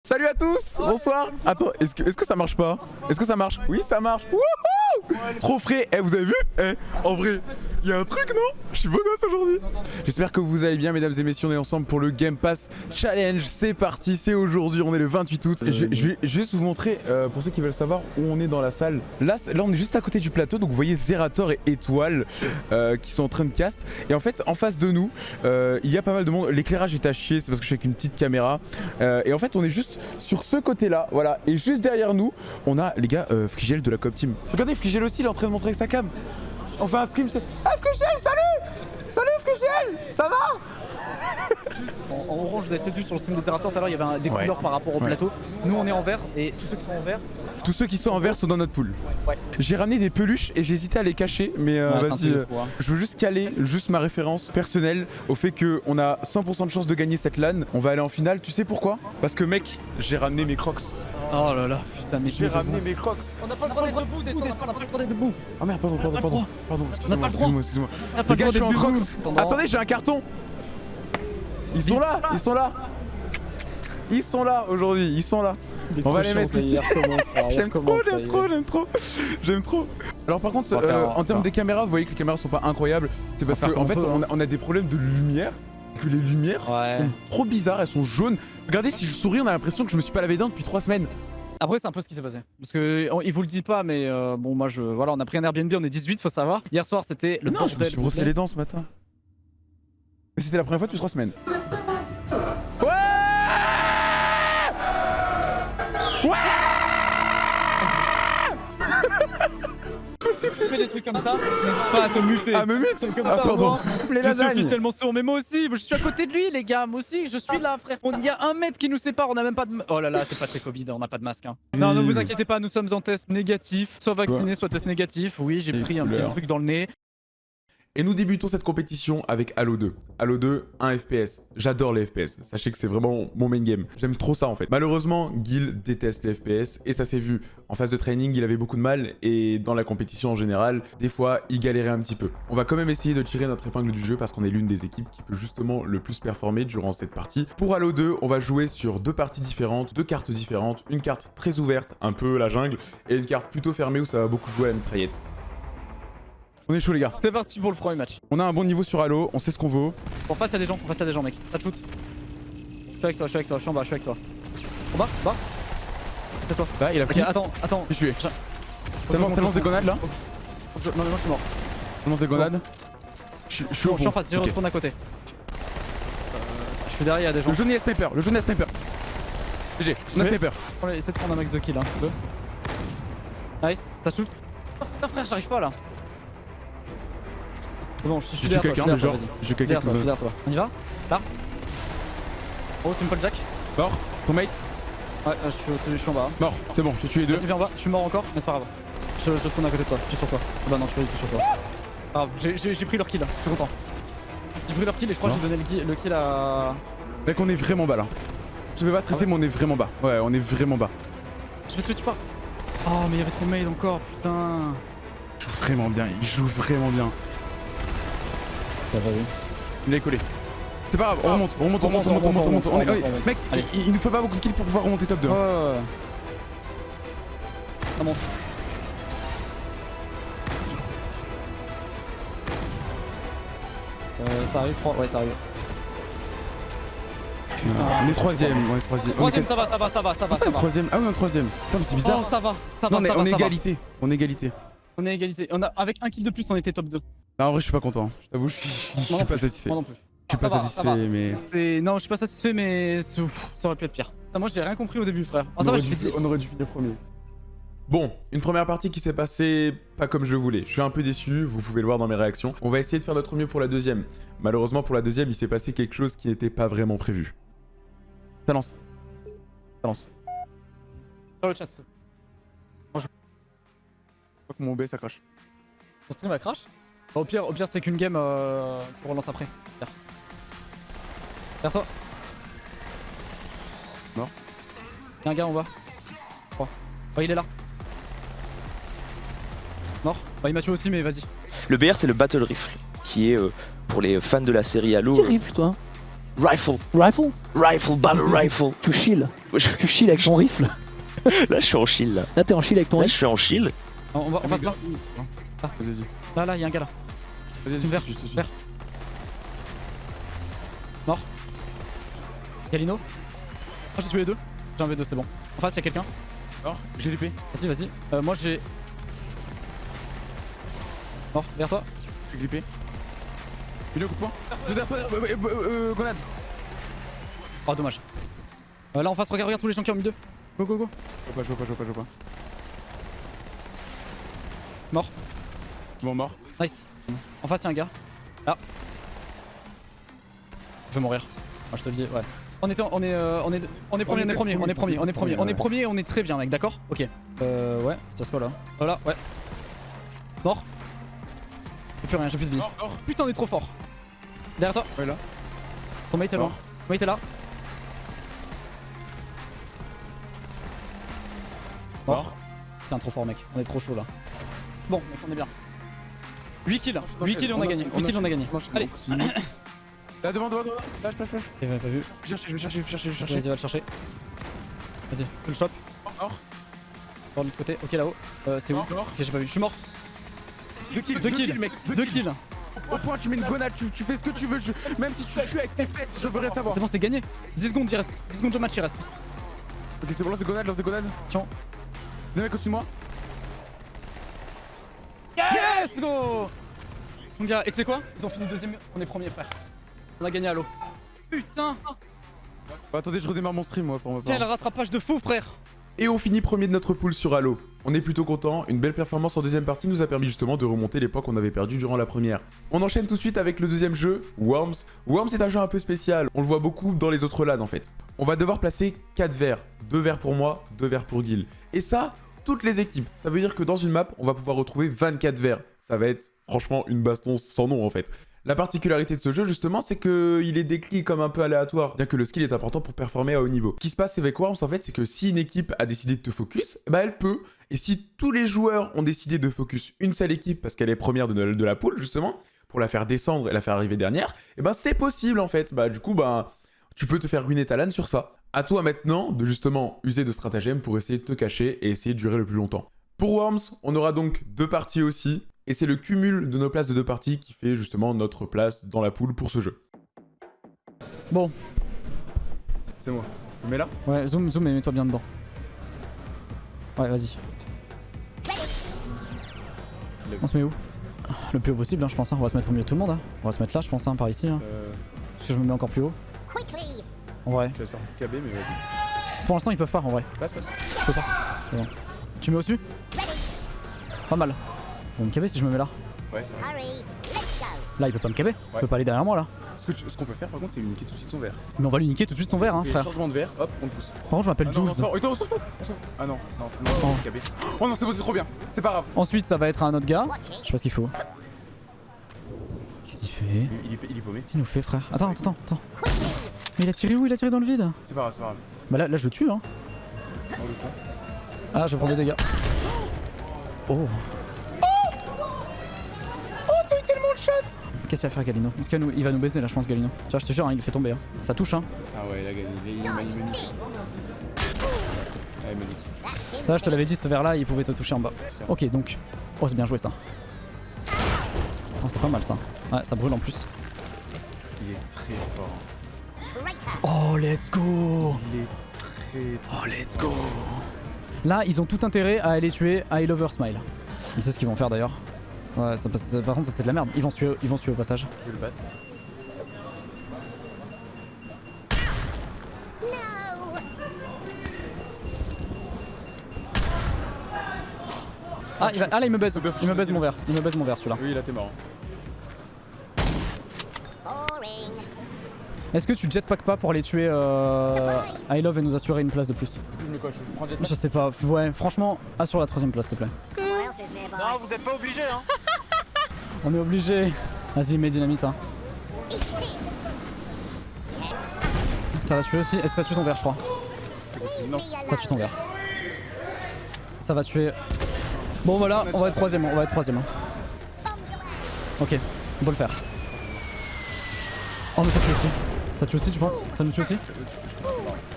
[SPEAKER 1] Salut à tous Bonsoir Attends, est-ce que, est que ça marche pas? Est-ce que ça marche? Oui, ça marche Wouhou Trop frais. Eh, vous avez vu Eh, en vrai, il y a un truc, non? Je suis beau gosse aujourd'hui J'espère que vous allez bien, mesdames et messieurs, on est ensemble pour le Game Pass Challenge C'est parti, c'est aujourd'hui, on est le 28 août. Je, vais, juste vous montrer, euh, pour ceux qui veulent savoir où on est dans la salle. Là, là on est juste à côté du plateau, donc vous voyez Zerator et Étoile euh, qui sont en train de cast. Et en fait, en face de nous, euh, il y a pas mal de monde. L'éclairage est à chier, c'est parce que je suis avec une petite caméra. Et en fait, on est juste sur ce côté-là, voilà. Et juste derrière nous, on a les gars Frigel de la Cop Team. Regardez, Frigel aussi, il est en train de montrer avec sa cam. On fait un stream, c'est Ah, Fréchel, salut Salut Fréchel Ça va?
[SPEAKER 6] En, en orange, vous avez peut-être vu sur le stream de Zerator tout à l'heure, il y avait un- des
[SPEAKER 1] Ouais.
[SPEAKER 6] couleurs par rapport au
[SPEAKER 1] Ouais.
[SPEAKER 6] plateau. Nous, on est en vert et tous ceux qui sont en vert,
[SPEAKER 1] Tous ceux qui sont en vert sont dans notre pool.
[SPEAKER 6] ouais.
[SPEAKER 1] J'ai ramené des peluches et j'ai hésité à les cacher, mais euh, vas-y.
[SPEAKER 6] peu
[SPEAKER 1] euh,
[SPEAKER 6] hein.
[SPEAKER 1] Je veux juste caler juste ma référence personnelle au fait qu'on a 100% de chance de gagner cette LAN. On va aller en finale, tu sais pourquoi? Parce que mec, j'ai ramené mes crocs.
[SPEAKER 6] Oh là là, putain, mais
[SPEAKER 1] J'ai ramené mes crocs.
[SPEAKER 6] On n'a pas le droit d'être debout, descendre, on n'a pas le droit d'être debout.
[SPEAKER 1] Ah merde, pardon, pardon, pardon. Pardon, excusez-moi, excusez-moi, excusez-moi. Les gars, je suis en crocs. Attendez, j'ai un carton. Ils sont là, ils sont là. Ils sont là aujourd'hui, ils sont là. On va les mettre ici. *laughs* J'aime trop, j'aime trop, j'aime trop. J'aime trop. Alors par contre, euh, en termes des caméras, vous voyez que les caméras sont pas incroyables. C'est parce qu'en fait,
[SPEAKER 6] comme on
[SPEAKER 1] a, on a des problèmes de lumière. Que les lumières
[SPEAKER 6] Ouais.
[SPEAKER 1] sont trop bizarres, elles sont jaunes. Regardez, si je souris, on a l'impression que je me suis pas lavé les dents depuis 3 semaines.
[SPEAKER 6] Après, c'est un peu ce qui s'est passé. Parce que on- il vous le dit pas, mais euh, bon, moi, je, voilà, on a pris un Airbnb, on est 18, faut savoir. Hier soir, c'était le
[SPEAKER 1] non, je me suis brossé les dents ce matin. Mais c'était la première fois depuis 3 semaines. Ouais Ouais
[SPEAKER 6] Tu fais des trucs comme ça, n'hésite pas à te muter.
[SPEAKER 1] Ah, me mute
[SPEAKER 6] comme
[SPEAKER 1] Ah,
[SPEAKER 6] ça,
[SPEAKER 1] pardon.
[SPEAKER 6] Je suis officiellement sourd, mais moi aussi, je suis à côté de lui, les gars, moi aussi, je suis là, frère. On- Il y a un mètre qui nous sépare, on a même pas de. Oh là là, c'est pas très Covid, on n'a pas de masque. Hein. Non, ne vous inquiétez pas, nous sommes en test négatif, soit vacciné, soit test négatif. Oui, j'ai pris un petit truc dans le nez.
[SPEAKER 1] Et nous débutons cette compétition avec Halo 2. Halo 2, 1 FPS. J'adore les FPS. Sachez que c'est vraiment mon main game. J'aime trop ça en fait. Malheureusement, Gil déteste les FPS et ça s'est vu. En phase de training, il avait beaucoup de mal et dans la compétition en général, des fois, il galérait un petit peu. On va quand même essayer de tirer notre épingle du jeu parce qu'on est l'une des équipes qui peut justement le plus performer durant cette partie. Pour Halo 2, on va jouer sur deux parties différentes, deux cartes différentes. Une carte très ouverte, un peu la jungle, et une carte plutôt fermée où ça va beaucoup jouer à la mitraillette. On est chaud les gars.
[SPEAKER 6] C'est parti pour le premier match.
[SPEAKER 1] On a un bon niveau sur Halo, on sait ce qu'on vaut.
[SPEAKER 6] En face, a des gens, en face, a des gens, mec. Ça te shoot. Je suis avec toi, je suis avec toi, je suis en bas, je suis avec toi. En bas, bas. C'est toi.
[SPEAKER 1] Là, il a pris.
[SPEAKER 6] attends, attends.
[SPEAKER 1] Je suis tué. Ça lance, des grenades là
[SPEAKER 6] je- Non, mais moi, je suis mort.
[SPEAKER 1] Ça lance des grenades. Je je suis au
[SPEAKER 6] Bon, je suis en face, je
[SPEAKER 1] Ok.
[SPEAKER 6] retourne à côté. Euh, Je suis derrière, il y a des gens.
[SPEAKER 1] Le jaune est sniper, le jaune est sniper. GG, on a sniper.
[SPEAKER 6] On va essayer de prendre un max de kills. Hein. Deux. Nice, ça shoot. Oh, frère, j'arrive pas là. C'est bon, je suis derrière toi, je
[SPEAKER 1] quelqu'un,
[SPEAKER 6] suis
[SPEAKER 1] mais
[SPEAKER 6] derrière toi,
[SPEAKER 1] genre. J'ai
[SPEAKER 6] Je
[SPEAKER 1] quelqu'un qui
[SPEAKER 6] toi, je
[SPEAKER 1] me.
[SPEAKER 6] On y va Là Oh, Simple Jack
[SPEAKER 1] Mort, ton mate
[SPEAKER 6] Ouais, euh, je suis, je suis en bas.
[SPEAKER 1] Mort, c'est bon, j'ai tué les deux.
[SPEAKER 6] Viens en bas, je suis mort encore, mais c'est pas grave. Je, je spawn à côté de toi, je suis sur toi. Ah bah non, je suis sur toi. Grave, j'ai- pris leur kill, je suis content. J'ai pris leur kill et je crois que j'ai donné le kill, le kill à.
[SPEAKER 1] Mec, on est vraiment bas là. Je vais pas stresser, mais on est vraiment bas. Ouais, on est vraiment bas.
[SPEAKER 6] Je ce que tu parles. Oh, mais il y avait son mail encore, putain.
[SPEAKER 1] Il joue vraiment bien, il joue vraiment bien. Il est collé. C'est pas grave, on remonte, on remonte, on remonte, on remonte, on remonte, on remonte. Mec, il, il nous faut pas beaucoup de kills pour pouvoir remonter top 2.
[SPEAKER 6] Ouais, ouais, ouais. Ça monte. Euh, ça arrive. Ouais, ça arrive. Putain.
[SPEAKER 1] On est troisième, on est troisième.
[SPEAKER 6] Troisième, ça va, ça va, ça va, ça va.
[SPEAKER 1] Ça,
[SPEAKER 6] Ça
[SPEAKER 1] on est
[SPEAKER 6] va.
[SPEAKER 1] troisième? Ah oui, on est troisième. Putain, c'est bizarre.
[SPEAKER 6] Oh, ça va, ça va,
[SPEAKER 1] on est,
[SPEAKER 6] ça va,
[SPEAKER 1] on est égalité. On est égalité.
[SPEAKER 6] On est égalité. On a, avec un kill de plus, on était top 2.
[SPEAKER 1] Non, en vrai, je suis pas content. Je t'avoue, je suis, je pas
[SPEAKER 6] plus.
[SPEAKER 1] satisfait.
[SPEAKER 6] Moi non plus.
[SPEAKER 1] Je suis pas
[SPEAKER 6] Ça va, ça
[SPEAKER 1] satisfait,
[SPEAKER 6] va.
[SPEAKER 1] mais.
[SPEAKER 6] Non, je suis pas satisfait, mais c'est- ouf, ça aurait pu être pire. Moi, j'ai rien compris au début, frère. Ah,
[SPEAKER 1] On
[SPEAKER 6] ça va,
[SPEAKER 1] aurait, dû,
[SPEAKER 6] fais
[SPEAKER 1] on aurait dû finir premier. Bon, une première partie qui s'est passée pas comme je voulais. Je suis un peu déçu, vous pouvez le voir dans mes réactions. On va essayer de faire notre mieux pour la deuxième. Malheureusement, pour la deuxième, il s'est passé quelque chose qui n'était pas vraiment prévu. Ça lance. Ça lance.
[SPEAKER 6] Sur le chat, plaît.
[SPEAKER 1] Je crois que mon B ça crache.
[SPEAKER 6] Ton stream va crash? Au pire, au pire c'est qu'une game euh, qu'on relance après. Derrière. Derrière toi.
[SPEAKER 1] Mort.
[SPEAKER 6] Y'a un gars en bas. Oh, il est là. Mort. Bah, il m'a tué aussi, mais vas-y.
[SPEAKER 9] Le BR, c'est le Battle Rifle, qui est euh, pour les fans de la série Halo. euh,
[SPEAKER 10] rifle toi
[SPEAKER 9] Rifle,
[SPEAKER 10] Rifle
[SPEAKER 9] Rifle, Battle *laughs* Rifle.
[SPEAKER 10] Tu chill Tu chill avec ton rifle *laughs*
[SPEAKER 9] Là, je suis en chill. Là,
[SPEAKER 10] Là t'es en chill avec ton
[SPEAKER 9] là je
[SPEAKER 10] rifle
[SPEAKER 9] suis en chill.
[SPEAKER 6] On, on va, on passe là.
[SPEAKER 1] Vas-y.
[SPEAKER 6] Là, là, y'a un gars là.
[SPEAKER 1] Vas-y, suis.
[SPEAKER 6] verre. Mort. Galino. Ah, j'ai tué les deux. J'ai un V2, c'est bon. En face, y'a quelqu'un.
[SPEAKER 1] Alors, j'ai l'épée.
[SPEAKER 6] Vas-y, vas-y. Euh, moi, j'ai. Mort, vers toi.
[SPEAKER 1] J'ai l'épée. Il est au coup de poing. Je vais derrière toi, euh, euh, euh, euh, grenade.
[SPEAKER 6] Oh, dommage. Euh, là, en face, regarde, regarde tous les gens qui ont mis deux. Go, go, go.
[SPEAKER 1] Je vois pas, je vois pas, je vois pas, je vois pas.
[SPEAKER 6] Mort.
[SPEAKER 1] Bon, mort.
[SPEAKER 6] Nice. En face, il y a un gars. Là. Je vais mourir. Moi, je te le dis, ouais. On est, on est, euh, on est, on est premier, on est premier, on est premier, on est premier, on est premier, on est très bien, mec, d'accord? Ok. Euh, ouais, ça se quoi là Voilà, ouais. Mort. J'ai plus rien, j'ai plus de vie. Putain, on est trop fort. Derrière toi.
[SPEAKER 1] Ouais, là.
[SPEAKER 6] Ton mate est loin. Ton mate est là. Mort. Putain, trop fort, mec. On est trop chaud là. Bon, mec, on est bien. 8 kills. 8 kills, on a gagné. 8 kills, on a gagné. Allez. *coughs*
[SPEAKER 1] Là, devant, devant, devant.
[SPEAKER 6] M'a pas vu.
[SPEAKER 1] Je vais chercher, je vais chercher, je vais chercher, je vais chercher.
[SPEAKER 6] Vas-y, va le chercher. Vas-y, je le chope.
[SPEAKER 1] Mort.
[SPEAKER 6] Par l'autre côté. Ok, là-haut. Euh, c'est où?
[SPEAKER 1] Mort.
[SPEAKER 6] Ok, j'ai pas vu. Je suis mort.
[SPEAKER 1] Deux kills,
[SPEAKER 6] Deux kills,
[SPEAKER 1] mec.
[SPEAKER 6] Deux kills.
[SPEAKER 1] Au point, tu mets une grenade, tu, tu fais ce que tu veux. je- Même si tu tues avec tes fesses, je voudrais savoir.
[SPEAKER 6] C'est bon, c'est gagné. 10 secondes, il reste. 10 secondes de match, il reste.
[SPEAKER 1] Ok, c'est bon, lance des grenades, lance des grenades.
[SPEAKER 6] Tiens.
[SPEAKER 1] Deux mecs au-dessus de moi.
[SPEAKER 6] Yes, go Mon gars, et tu sais quoi? Ils ont fini deuxième. On est premier, frère. On a gagné à l'eau. Putain
[SPEAKER 1] Bah, attendez, je redémarre mon stream, moi, pour me
[SPEAKER 6] Quel rattrapage de fou, frère
[SPEAKER 1] Et on finit premier de notre pool sur Halo. On est plutôt content, une belle performance en deuxième partie nous a permis justement de remonter les points qu'on avait perdus durant la première. On enchaîne tout de suite avec le deuxième jeu, Worms. Worms est un jeu un peu spécial, on le voit beaucoup dans les autres LAN en fait. On va devoir placer 4 verres, 2 verres pour moi, 2 verres pour Gil. Et ça, toutes les équipes. Ça veut dire que dans une map, on va pouvoir retrouver 24 verres. Ça va être franchement une baston sans nom en fait. La particularité de ce jeu, justement, c'est qu'il est décrit comme un peu aléatoire, bien que le skill est important pour performer à haut niveau. Ce qui se passe avec Worms, en fait, c'est que si une équipe a décidé de te focus, bah elle peut. Et si tous les joueurs ont décidé de focus une seule équipe parce qu'elle est première de, la poule, justement, pour la faire descendre et la faire arriver dernière, et ben c'est possible en fait. Bah du coup, bah tu peux te faire ruiner ta LAN sur ça. À toi maintenant de justement user de stratagèmes pour essayer de te cacher et essayer de durer le plus longtemps. Pour Worms, on aura donc deux parties aussi, et c'est le cumul de nos places de deux parties qui fait justement notre place dans la poule pour ce jeu.
[SPEAKER 6] Bon.
[SPEAKER 1] C'est moi. Tu mets là?
[SPEAKER 6] Ouais, zoom, zoom et mets-toi bien dedans. Ouais, vas-y. On se met où? Le plus haut possible, hein, je pense. hein. On va se mettre au milieu de tout le monde. hein. On va se mettre là, je pense, hein, par ici. hein.
[SPEAKER 1] Euh...
[SPEAKER 6] Parce que je me mets encore plus haut.
[SPEAKER 5] Quickly.
[SPEAKER 6] En vrai.
[SPEAKER 1] Je vais te faire KB, mais vas-y.
[SPEAKER 6] Pour l'instant, ils peuvent pas, en vrai.
[SPEAKER 1] Passe, passe.
[SPEAKER 6] Je peux pas. C'est bon. Tu mets au-dessus? Pas mal. Faut me caber si je me mets là.
[SPEAKER 1] Ouais, c'est vrai.
[SPEAKER 6] Là, il peut pas me caber. Il
[SPEAKER 1] Ouais.
[SPEAKER 6] peut pas aller derrière moi là.
[SPEAKER 1] Ce qu'on peut faire par contre, c'est lui niquer tout de suite son verre.
[SPEAKER 6] Mais on va lui niquer tout de suite son verre, hein, frère.
[SPEAKER 1] Changement de verre, hop, on le pousse.
[SPEAKER 6] Par contre, je m'appelle
[SPEAKER 1] Ah non,
[SPEAKER 6] Jules.
[SPEAKER 1] non, non, attends, on s'en fout, on s'en fout. Ah non, non, c'est
[SPEAKER 6] Oh.
[SPEAKER 1] non, c'est KB. Oh non, c'est bon, c'est trop bien. C'est pas grave.
[SPEAKER 6] Ensuite, ça va être un autre gars. Je sais pas ce qu'il faut. Qu'est-ce qu'il fait
[SPEAKER 1] Il, il est, il est paumé.
[SPEAKER 6] Qu'est-ce qu'il nous fait, frère Attends, attends, attends. Mais il a tiré où? Il a tiré dans le vide?
[SPEAKER 1] C'est pas grave, c'est pas grave.
[SPEAKER 6] Bah là, là je le tue, hein. Ah, je vais prendre des dégâts. Oh, Qu'est-ce qu'il va faire, Galino Est-ce qu'il va nous, il va nous baiser là, je pense, Galino. Tu vois, je te jure, hein, il le fait tomber. Hein. Ça touche, hein.
[SPEAKER 1] Ah ouais, il a gagné. Il, il, il, m'a- il m'a niqué. Ouais, il m'a niqué.
[SPEAKER 5] That's him.
[SPEAKER 6] Ça, je te l'avais dit, ce verre là, il pouvait te toucher en bas. Ok, donc. Oh, c'est bien joué ça. Oh, c'est pas mal ça. Ouais, ça brûle en plus.
[SPEAKER 1] Il est très fort.
[SPEAKER 6] Oh, let's go
[SPEAKER 1] Il est très.
[SPEAKER 6] Oh, let's go Là, ils ont tout intérêt à aller tuer I Lover Smile. Ils savent ce qu'ils vont faire d'ailleurs. Ouais, ça, passe- par contre, ça c'est de la merde. Ils vont se tuer, ils vont se tuer au passage.
[SPEAKER 1] Je vais le battre.
[SPEAKER 6] Ah, il va- ah là, il me baise. Il me baise mon verre. Il me baise mon verre celui-là.
[SPEAKER 1] Oui, là t'es marrant.
[SPEAKER 5] Boring.
[SPEAKER 6] Est-ce que tu jetpack pas pour aller tuer euh, I Love et nous assurer une place de plus
[SPEAKER 1] Je mets quoi Je prends jet
[SPEAKER 6] Je sais pas. Ouais, franchement, assure la troisième place, s'il te plaît.
[SPEAKER 5] Nearby.
[SPEAKER 8] vous êtes pas obligé, hein *laughs*
[SPEAKER 6] On est obligé. Vas-y, mets dynamite. Hein. Ça va tuer aussi. Et ça tue ton verre, je crois.
[SPEAKER 1] Non.
[SPEAKER 6] Ça tue ton verre. Ça va tuer. Bon, voilà, on va être troisième. On va être troisième. hein. Ok, on peut le faire. Oh, mais ça tue aussi. Ça tue aussi, tu penses? Ça nous tue aussi?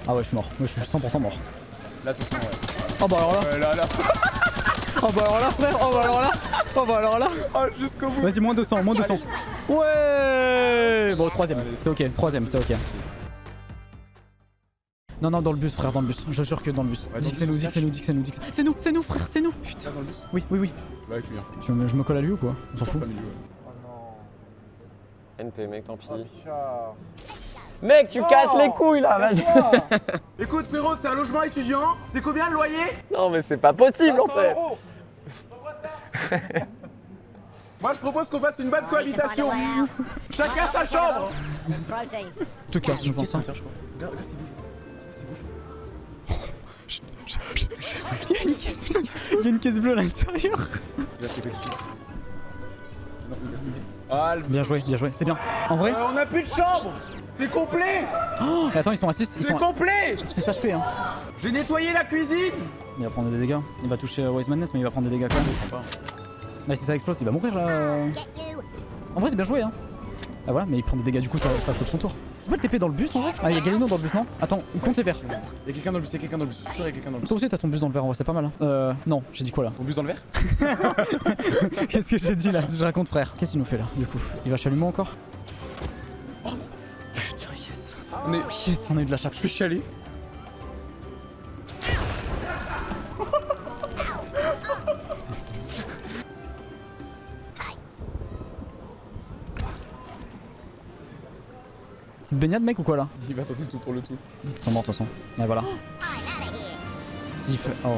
[SPEAKER 6] Ah ouais, je suis mort. Moi, je suis 100% mort.
[SPEAKER 1] Là, attention, ouais.
[SPEAKER 6] Oh bah alors là.
[SPEAKER 1] Là, là. *laughs*
[SPEAKER 6] Oh bah alors là, frère. Oh bah alors là. Oh bah alors là.
[SPEAKER 1] Ah, jusqu'au bout.
[SPEAKER 6] Vas-y, moins 200, moins 200. Ouais Bon, troisième. C'est ok, troisième, c'est ok. Non, non, dans le bus, frère, dans le bus. Je jure que dans le bus.
[SPEAKER 1] Ouais,
[SPEAKER 6] dis que c'est nous, dis que c'est nous, dis que c'est nous, dis que c'est c'est nous, c'est nous, frère, c'est nous. Putain.
[SPEAKER 1] Dans le bus
[SPEAKER 6] Oui, oui, oui.
[SPEAKER 1] Bah, avec lui, hein.
[SPEAKER 6] Je me, je me colle à lui ou quoi? On s'en fout.
[SPEAKER 1] Milieu, ouais.
[SPEAKER 10] NP, mec, tant pis.
[SPEAKER 1] Bichard.
[SPEAKER 10] Mec, tu casses les couilles là, vas-y. *laughs*
[SPEAKER 1] Écoute, frérot, c'est un logement étudiant. C'est combien le loyer?
[SPEAKER 10] Non, mais c'est pas possible en
[SPEAKER 1] 500
[SPEAKER 10] fait.
[SPEAKER 1] euros. *laughs* Moi, je propose qu'on fasse une bonne cohabitation. Chacun sa chambre.
[SPEAKER 6] Te casse, je pense. hein. *laughs* Il y a une caisse, il y a une caisse bleue à l'intérieur. Bien joué, bien joué, c'est bien. En vrai
[SPEAKER 1] Euh, on a plus de chambre. C'est complet.
[SPEAKER 6] Oh, Attends, ils sont à 6. Ils
[SPEAKER 1] C'est
[SPEAKER 6] sont
[SPEAKER 1] complet.
[SPEAKER 6] 6 HP. Hein.
[SPEAKER 1] J'ai nettoyé la cuisine.
[SPEAKER 6] Il va prendre des dégâts. Il va toucher euh, Wise Madness, mais il va prendre des dégâts quand même. Bah, si ça explose, il va mourir là. En vrai, c'est bien joué. Hein. Ah voilà, mais il prend des dégâts, du coup, ça, ça stoppe son tour. C'est pas le TP dans le bus en vrai? Ah, il y a Galino dans le bus, non? Attends, compte les verres.
[SPEAKER 1] Il y a quelqu'un dans le bus, il y a quelqu'un dans le bus. Je suis sûr, il y a quelqu'un dans le bus.
[SPEAKER 6] Toi aussi, t'as ton bus dans le verre, en vrai, c'est pas mal. Hein. Euh, non, j'ai dit quoi là?
[SPEAKER 1] Ton bus dans le verre? *laughs*
[SPEAKER 6] Qu'est-ce que j'ai dit là? Je raconte, frère. Qu'est-ce qu'il nous fait là, du coup? Il va chalumer encore? Oh Putain, yes
[SPEAKER 1] On est.
[SPEAKER 6] Yes, on a eu de la chatte.
[SPEAKER 1] Je suis
[SPEAKER 6] C'est une baignade, mec, ou quoi là
[SPEAKER 1] Il va tenter tout pour le tout.
[SPEAKER 6] Ils sont morts, de toute façon. Ouais, voilà. S'il fait. Oh.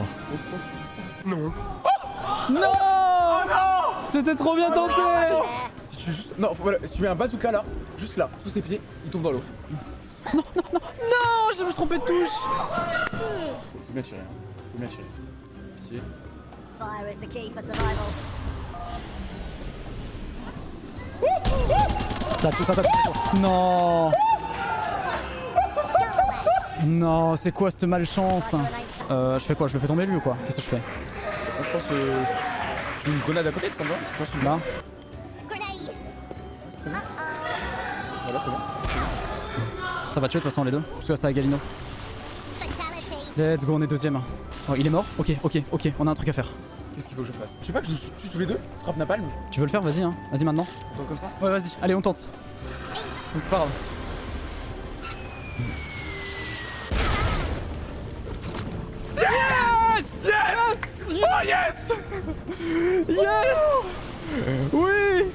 [SPEAKER 3] Non.
[SPEAKER 6] Non C'était trop bien tenté
[SPEAKER 1] Si tu juste. Non, voilà, si tu mets un bazooka là, juste là, sous ses pieds, il tombe dans l'eau.
[SPEAKER 6] Non, je me suis trompé de touche
[SPEAKER 1] Faut bien tirer, hein. Faut bien tirer.
[SPEAKER 5] Fire is the key for survival.
[SPEAKER 6] Non Non, c'est quoi cette malchance? Euh, je fais quoi? Je le fais tomber lui ou quoi? Qu'est-ce que je fais?
[SPEAKER 1] Je pense que. Tu mets une grenade à côté, ça me va Je pense une
[SPEAKER 6] Là.
[SPEAKER 1] Voilà, c'est bon.
[SPEAKER 6] Ça va tuer de toute façon les deux. Parce que là, ça a Galino. Let's go, on est deuxième. Oh, il est mort? Ok, ok, ok, on a un truc à faire.
[SPEAKER 1] Qu'est-ce qu'il faut que je fasse Je sais pas que je tue tous les deux Frappe napalm
[SPEAKER 6] Tu veux le faire Vas-y, hein. Vas-y maintenant.
[SPEAKER 1] Attends, comme ça
[SPEAKER 6] Ouais, vas-y. Allez, on tente. C'est pas grave.
[SPEAKER 1] Yes! Yes! Oh yes!
[SPEAKER 6] Yes! Oui!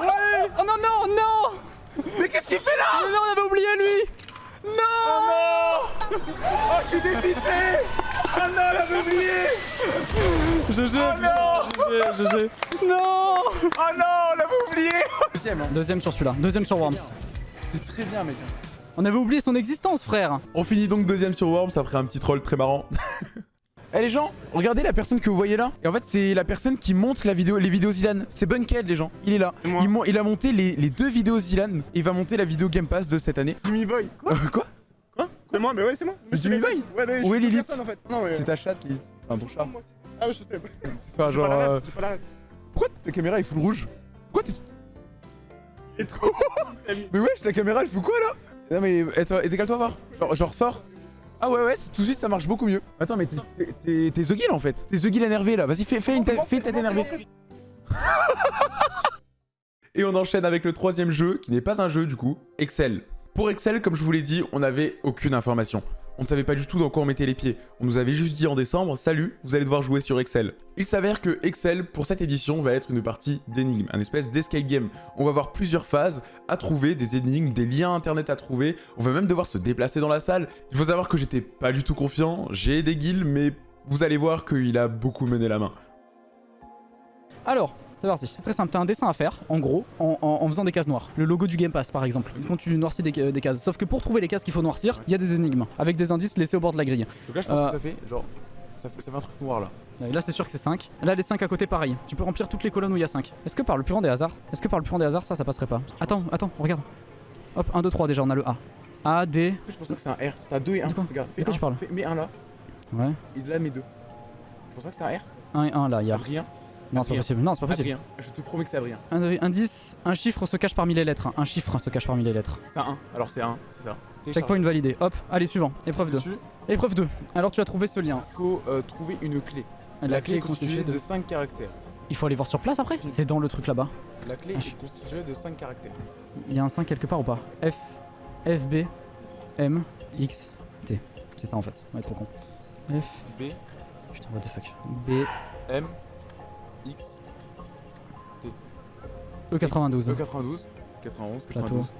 [SPEAKER 6] Oui! Oh non, non, non!
[SPEAKER 1] Mais qu'est-ce qu'il fait là?
[SPEAKER 6] Mais non, on avait oublié lui! Non
[SPEAKER 1] Oh non! Oh, je suis dépité Ah non, elle avait oublié
[SPEAKER 6] GG
[SPEAKER 1] Oh non
[SPEAKER 6] GG GG Non
[SPEAKER 1] Oh non, on l'avait oublié Deuxième, hein.
[SPEAKER 6] Deuxième sur celui-là. Deuxième sur Worms.
[SPEAKER 1] C'est très bien, mec.
[SPEAKER 6] On avait oublié son existence, frère
[SPEAKER 1] On finit donc deuxième sur Worms après un petit troll très marrant. *laughs* Eh les gens, regardez la personne que vous voyez là. Et en fait, c'est la personne qui monte la vidéo, les vidéos Zilan. C'est Bunkhead, les gens. Il est là. Il, il a monté les, les deux vidéos Zilan. Et il va monter la vidéo Game Pass de cette année.
[SPEAKER 3] Jimmy Boy.
[SPEAKER 1] Euh, quoi?
[SPEAKER 3] Quoi C'est moi, mais ouais, c'est moi.
[SPEAKER 1] C'est Jimmy Boy
[SPEAKER 3] Ouais, mais
[SPEAKER 1] Où est Lilith
[SPEAKER 3] en fait. Mais.
[SPEAKER 1] C'est ta chatte, Lilith. Enfin, ton chat.
[SPEAKER 3] Ah, ouais, je sais.
[SPEAKER 1] Enfin, genre.
[SPEAKER 3] pas la
[SPEAKER 1] euh,
[SPEAKER 3] pas la.
[SPEAKER 1] Pourquoi ta caméra est full rouge Pourquoi t'es.
[SPEAKER 3] Est trop.
[SPEAKER 1] Mais wesh, la caméra elle fout quoi là Non mais et décale-toi voir. Genre, genre sors. Ah ouais ouais, tout de suite ça marche beaucoup mieux. Attends mais t'es- The Guild en fait. T'es The Guild énervé là. Vas-y fais, fais une tête énervée. *laughs* *laughs* Et on enchaîne avec le troisième jeu, qui n'est pas un jeu du coup, Excel. Pour Excel, comme je vous l'ai dit, on n'avait aucune information. On ne savait pas du tout dans quoi on mettait les pieds. On nous avait juste dit en décembre, salut, vous allez devoir jouer sur Excel. Il s'avère que Excel, pour cette édition, va être une partie d'énigmes, un espèce d'escape game. On va avoir plusieurs phases à trouver, des énigmes, des liens internet à trouver. On va même devoir se déplacer dans la salle. Il faut savoir que j'étais pas du tout confiant, j'ai des guilds, mais vous allez voir qu'il a beaucoup mené la main.
[SPEAKER 6] Alors, c'est parti. C'est très simple, t'as un dessin à faire, en gros, en, en- en faisant des cases noires. Le logo du Game Pass, par exemple. Quand tu noircis des, des cases. Sauf que pour trouver les cases qu'il faut noircir, il y a des énigmes, avec des indices laissés au bord de la grille.
[SPEAKER 1] Donc là, je pense
[SPEAKER 6] Euh,
[SPEAKER 1] que ça fait genre. Ça fait, ça fait un truc noir là.
[SPEAKER 6] Là, c'est sûr que c'est 5. Là, les 5 à côté, pareil. Tu peux remplir toutes les colonnes où il y a 5. Est-ce que par le plus grand des hasards Est-ce que par le plus grand des hasards, ça, ça passerait pas Attends, attends, regarde. Hop, 1, 2, 3, déjà, on a le A. A, D.
[SPEAKER 1] Je pense pas que c'est un R. T'as deux et un.
[SPEAKER 6] De quoi
[SPEAKER 1] Regarde,
[SPEAKER 6] De
[SPEAKER 1] fais
[SPEAKER 6] quoi
[SPEAKER 1] un,
[SPEAKER 6] tu parles
[SPEAKER 1] fais- mets un là.
[SPEAKER 6] Ouais.
[SPEAKER 1] Et là, mets deux. Je pense pas que c'est un R.
[SPEAKER 6] 1 et 1, là, il y a.
[SPEAKER 1] Rien.
[SPEAKER 6] Non, c'est pas possible. Non, c'est pas possible.
[SPEAKER 1] Je te promets que c'est Adrien.
[SPEAKER 6] Un, un 10, un chiffre se cache parmi les lettres. Un chiffre se cache parmi les lettres.
[SPEAKER 1] C'est un 1. Alors c'est un, c'est ça.
[SPEAKER 6] Checkpoint validé. Hop, allez, suivant. Épreuve 2.
[SPEAKER 1] Dessus,
[SPEAKER 6] Épreuve 2. Alors, tu as trouvé ce lien.
[SPEAKER 1] Il faut euh, trouver une clé.
[SPEAKER 6] La, clé est constituée de.
[SPEAKER 1] 5 caractères.
[SPEAKER 6] Il faut aller voir sur place après? C'est dans le truc là-bas.
[SPEAKER 1] La clé
[SPEAKER 6] Ah, je-
[SPEAKER 1] est constituée de 5 caractères.
[SPEAKER 6] Il y a un 5 quelque part ou pas? F, F, B, M, X, T. C'est ça en fait. On est trop con. F.
[SPEAKER 1] B,
[SPEAKER 6] Putain, what the fuck. B,
[SPEAKER 1] M, X,
[SPEAKER 6] E92.
[SPEAKER 1] E92, 91,
[SPEAKER 6] Plateau.
[SPEAKER 1] 92.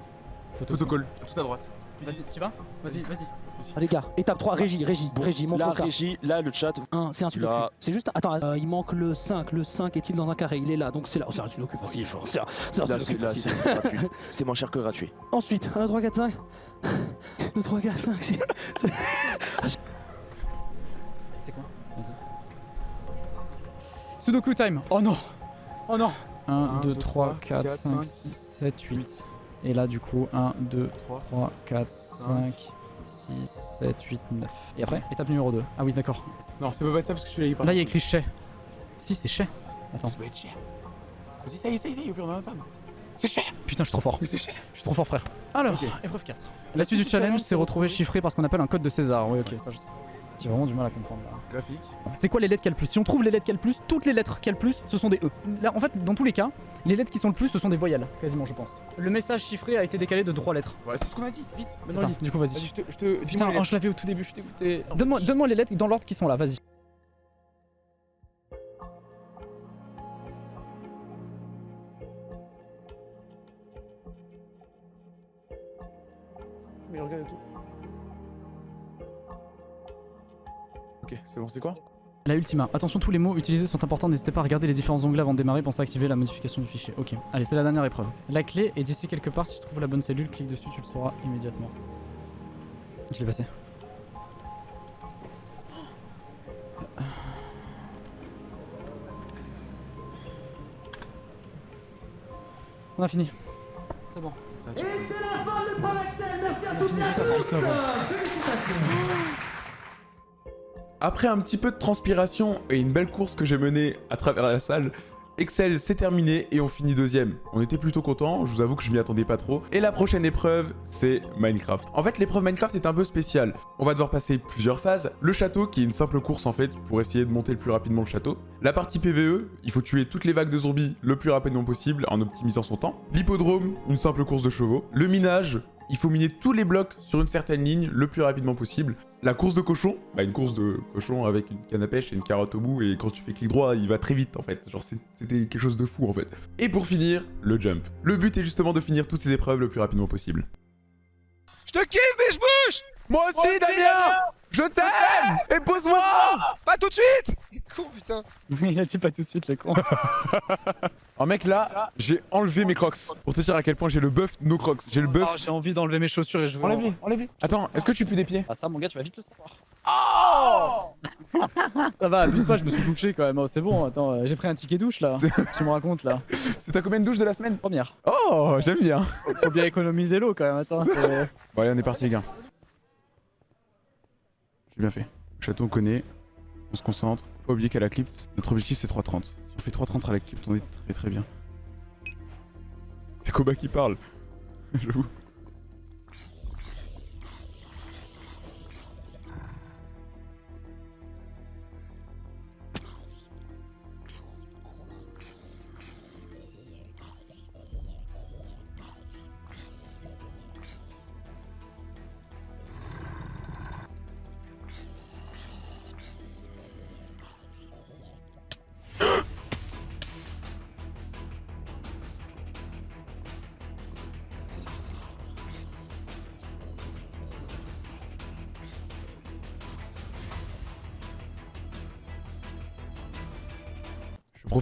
[SPEAKER 1] Protocole, tout à droite.
[SPEAKER 6] Vas-y, tu vas Vas-y, vas-y.
[SPEAKER 11] Ah, les gars, étape 3, régie, régie, régie, montre ça.
[SPEAKER 9] régie, là, le chat.
[SPEAKER 11] 1, c'est un sudoku.
[SPEAKER 9] Là.
[SPEAKER 11] C'est juste. Attends, euh, il manque le 5. Le 5 est-il dans un carré? Il est là, donc c'est là. Oh, c'est un sudoku facile. C'est un, c'est un
[SPEAKER 9] Là,
[SPEAKER 11] sudoku
[SPEAKER 9] c'est là,
[SPEAKER 11] facile.
[SPEAKER 9] c'est- c'est *laughs* gratuit. C'est moins cher que gratuit.
[SPEAKER 11] Ensuite, 1, 2, 3, 4, 5. 2, 3, 4, 5, 6.
[SPEAKER 6] Sudoku time. Oh non Oh non 1, 2, 3, 4, 5, 6, 7, 8. Et là, du coup, 1, 2, 3, 4, 5, 6, 7, 8, 9. Et après, étape numéro 2. Ah oui, d'accord.
[SPEAKER 1] Non, ça peut pas être ça parce que je suis là, il
[SPEAKER 6] Là, il y a écrit chais. Si, c'est chais. Attends.
[SPEAKER 1] Ça doit être cher. Vas-y, ça y est, ça y est, on en a pas. C'est cher.
[SPEAKER 6] Putain, je suis trop fort.
[SPEAKER 1] Mais c'est cher.
[SPEAKER 6] Je suis trop fort, frère. Alors, épreuve 4. La suite du challenge, c'est retrouver chiffré par ce qu'on appelle un code de César. Oui, ok, ça je sais. J'ai vraiment du mal à comprendre là.
[SPEAKER 1] Graphique.
[SPEAKER 6] C'est quoi les lettres qu'il y a le plus? Si on trouve les lettres qu'il y a le plus, toutes les lettres qu'il y a le plus, ce sont des E. Là, en fait, dans tous les cas, les lettres qui sont le plus, ce sont des voyelles, quasiment, je pense. Le message chiffré a été décalé de 3 lettres.
[SPEAKER 1] Ouais, c'est ce qu'on a dit. Vite.
[SPEAKER 6] C'est ça. Du coup, vas-y.
[SPEAKER 1] Vas-y, je te. Je te
[SPEAKER 6] Putain, oh, je l'avais au tout début, je suis dégoûté. Donne-moi donne les lettres dans l'ordre qui sont là, vas-y.
[SPEAKER 1] Mais regarde tout. Ok, c'est bon, c'est quoi
[SPEAKER 6] La ultima. Attention, tous les mots utilisés sont importants. N'hésitez pas à regarder les différents onglets avant de démarrer. Pensez à activer la modification du fichier. Ok. Allez, c'est la dernière épreuve. La clé est ici quelque part. Si tu trouves la bonne cellule, clique dessus, tu le sauras immédiatement. Je l'ai passé. On a fini. C'est bon.
[SPEAKER 1] Ça, tu- Après un petit peu de transpiration et une belle course que j'ai menée à travers la salle, Excel c'est terminé et on finit deuxième. On était plutôt content, je vous avoue que je m'y attendais pas trop. Et la prochaine épreuve, c'est Minecraft. En fait, l'épreuve Minecraft est un peu spéciale. On va devoir passer plusieurs phases. Le château, qui est une simple course en fait, pour essayer de monter le plus rapidement le château. La partie PVE, il faut tuer toutes les vagues de zombies le plus rapidement possible en optimisant son temps. L'hippodrome, une simple course de chevaux. Le minage, il faut miner tous les blocs sur une certaine ligne le plus rapidement possible. La course de cochon, bah une course de cochon avec une canne à pêche et une carotte au bout, et quand tu fais clic droit, il va très vite en fait. Genre c'était quelque chose de fou en fait. Et pour finir, le jump. Le but est justement de finir toutes ces épreuves le plus rapidement possible.
[SPEAKER 12] Je te kiffe, biche bouche
[SPEAKER 1] Moi aussi, Damien Je t'aime Épouse-moi
[SPEAKER 12] Pas tout de suite Con, putain
[SPEAKER 6] Il a dit pas tout de suite, le con. *laughs*
[SPEAKER 1] Oh mec, là, j'ai enlevé mes crocs. Pour te dire à quel point j'ai le buff no crocs. J'ai le buff.
[SPEAKER 6] Oh, J'ai envie d'enlever mes chaussures et je veux.
[SPEAKER 1] Enlève-les, enlève-les. Attends, est-ce que tu pues des pieds
[SPEAKER 6] Ah, ça, mon gars, tu vas vite le savoir. Oh Ça va, abuse pas, je me suis douché quand même. Oh, c'est bon, attends, euh, j'ai pris un ticket douche là. *laughs* tu me racontes là.
[SPEAKER 1] C'est ta combien de douches de la semaine?
[SPEAKER 6] Première.
[SPEAKER 1] Oh, j'aime bien.
[SPEAKER 6] Faut bien économiser l'eau quand même, attends. c'est- *laughs*
[SPEAKER 1] Bon allez, on est parti les gars. J'ai bien fait. Le château on connaît. On se concentre. Faut pas oublier qu'à la clip, notre objectif c'est 3.30. Si on fait 3.30 à la clip, on est très très bien. C'est Koba qui parle. *laughs* J'avoue.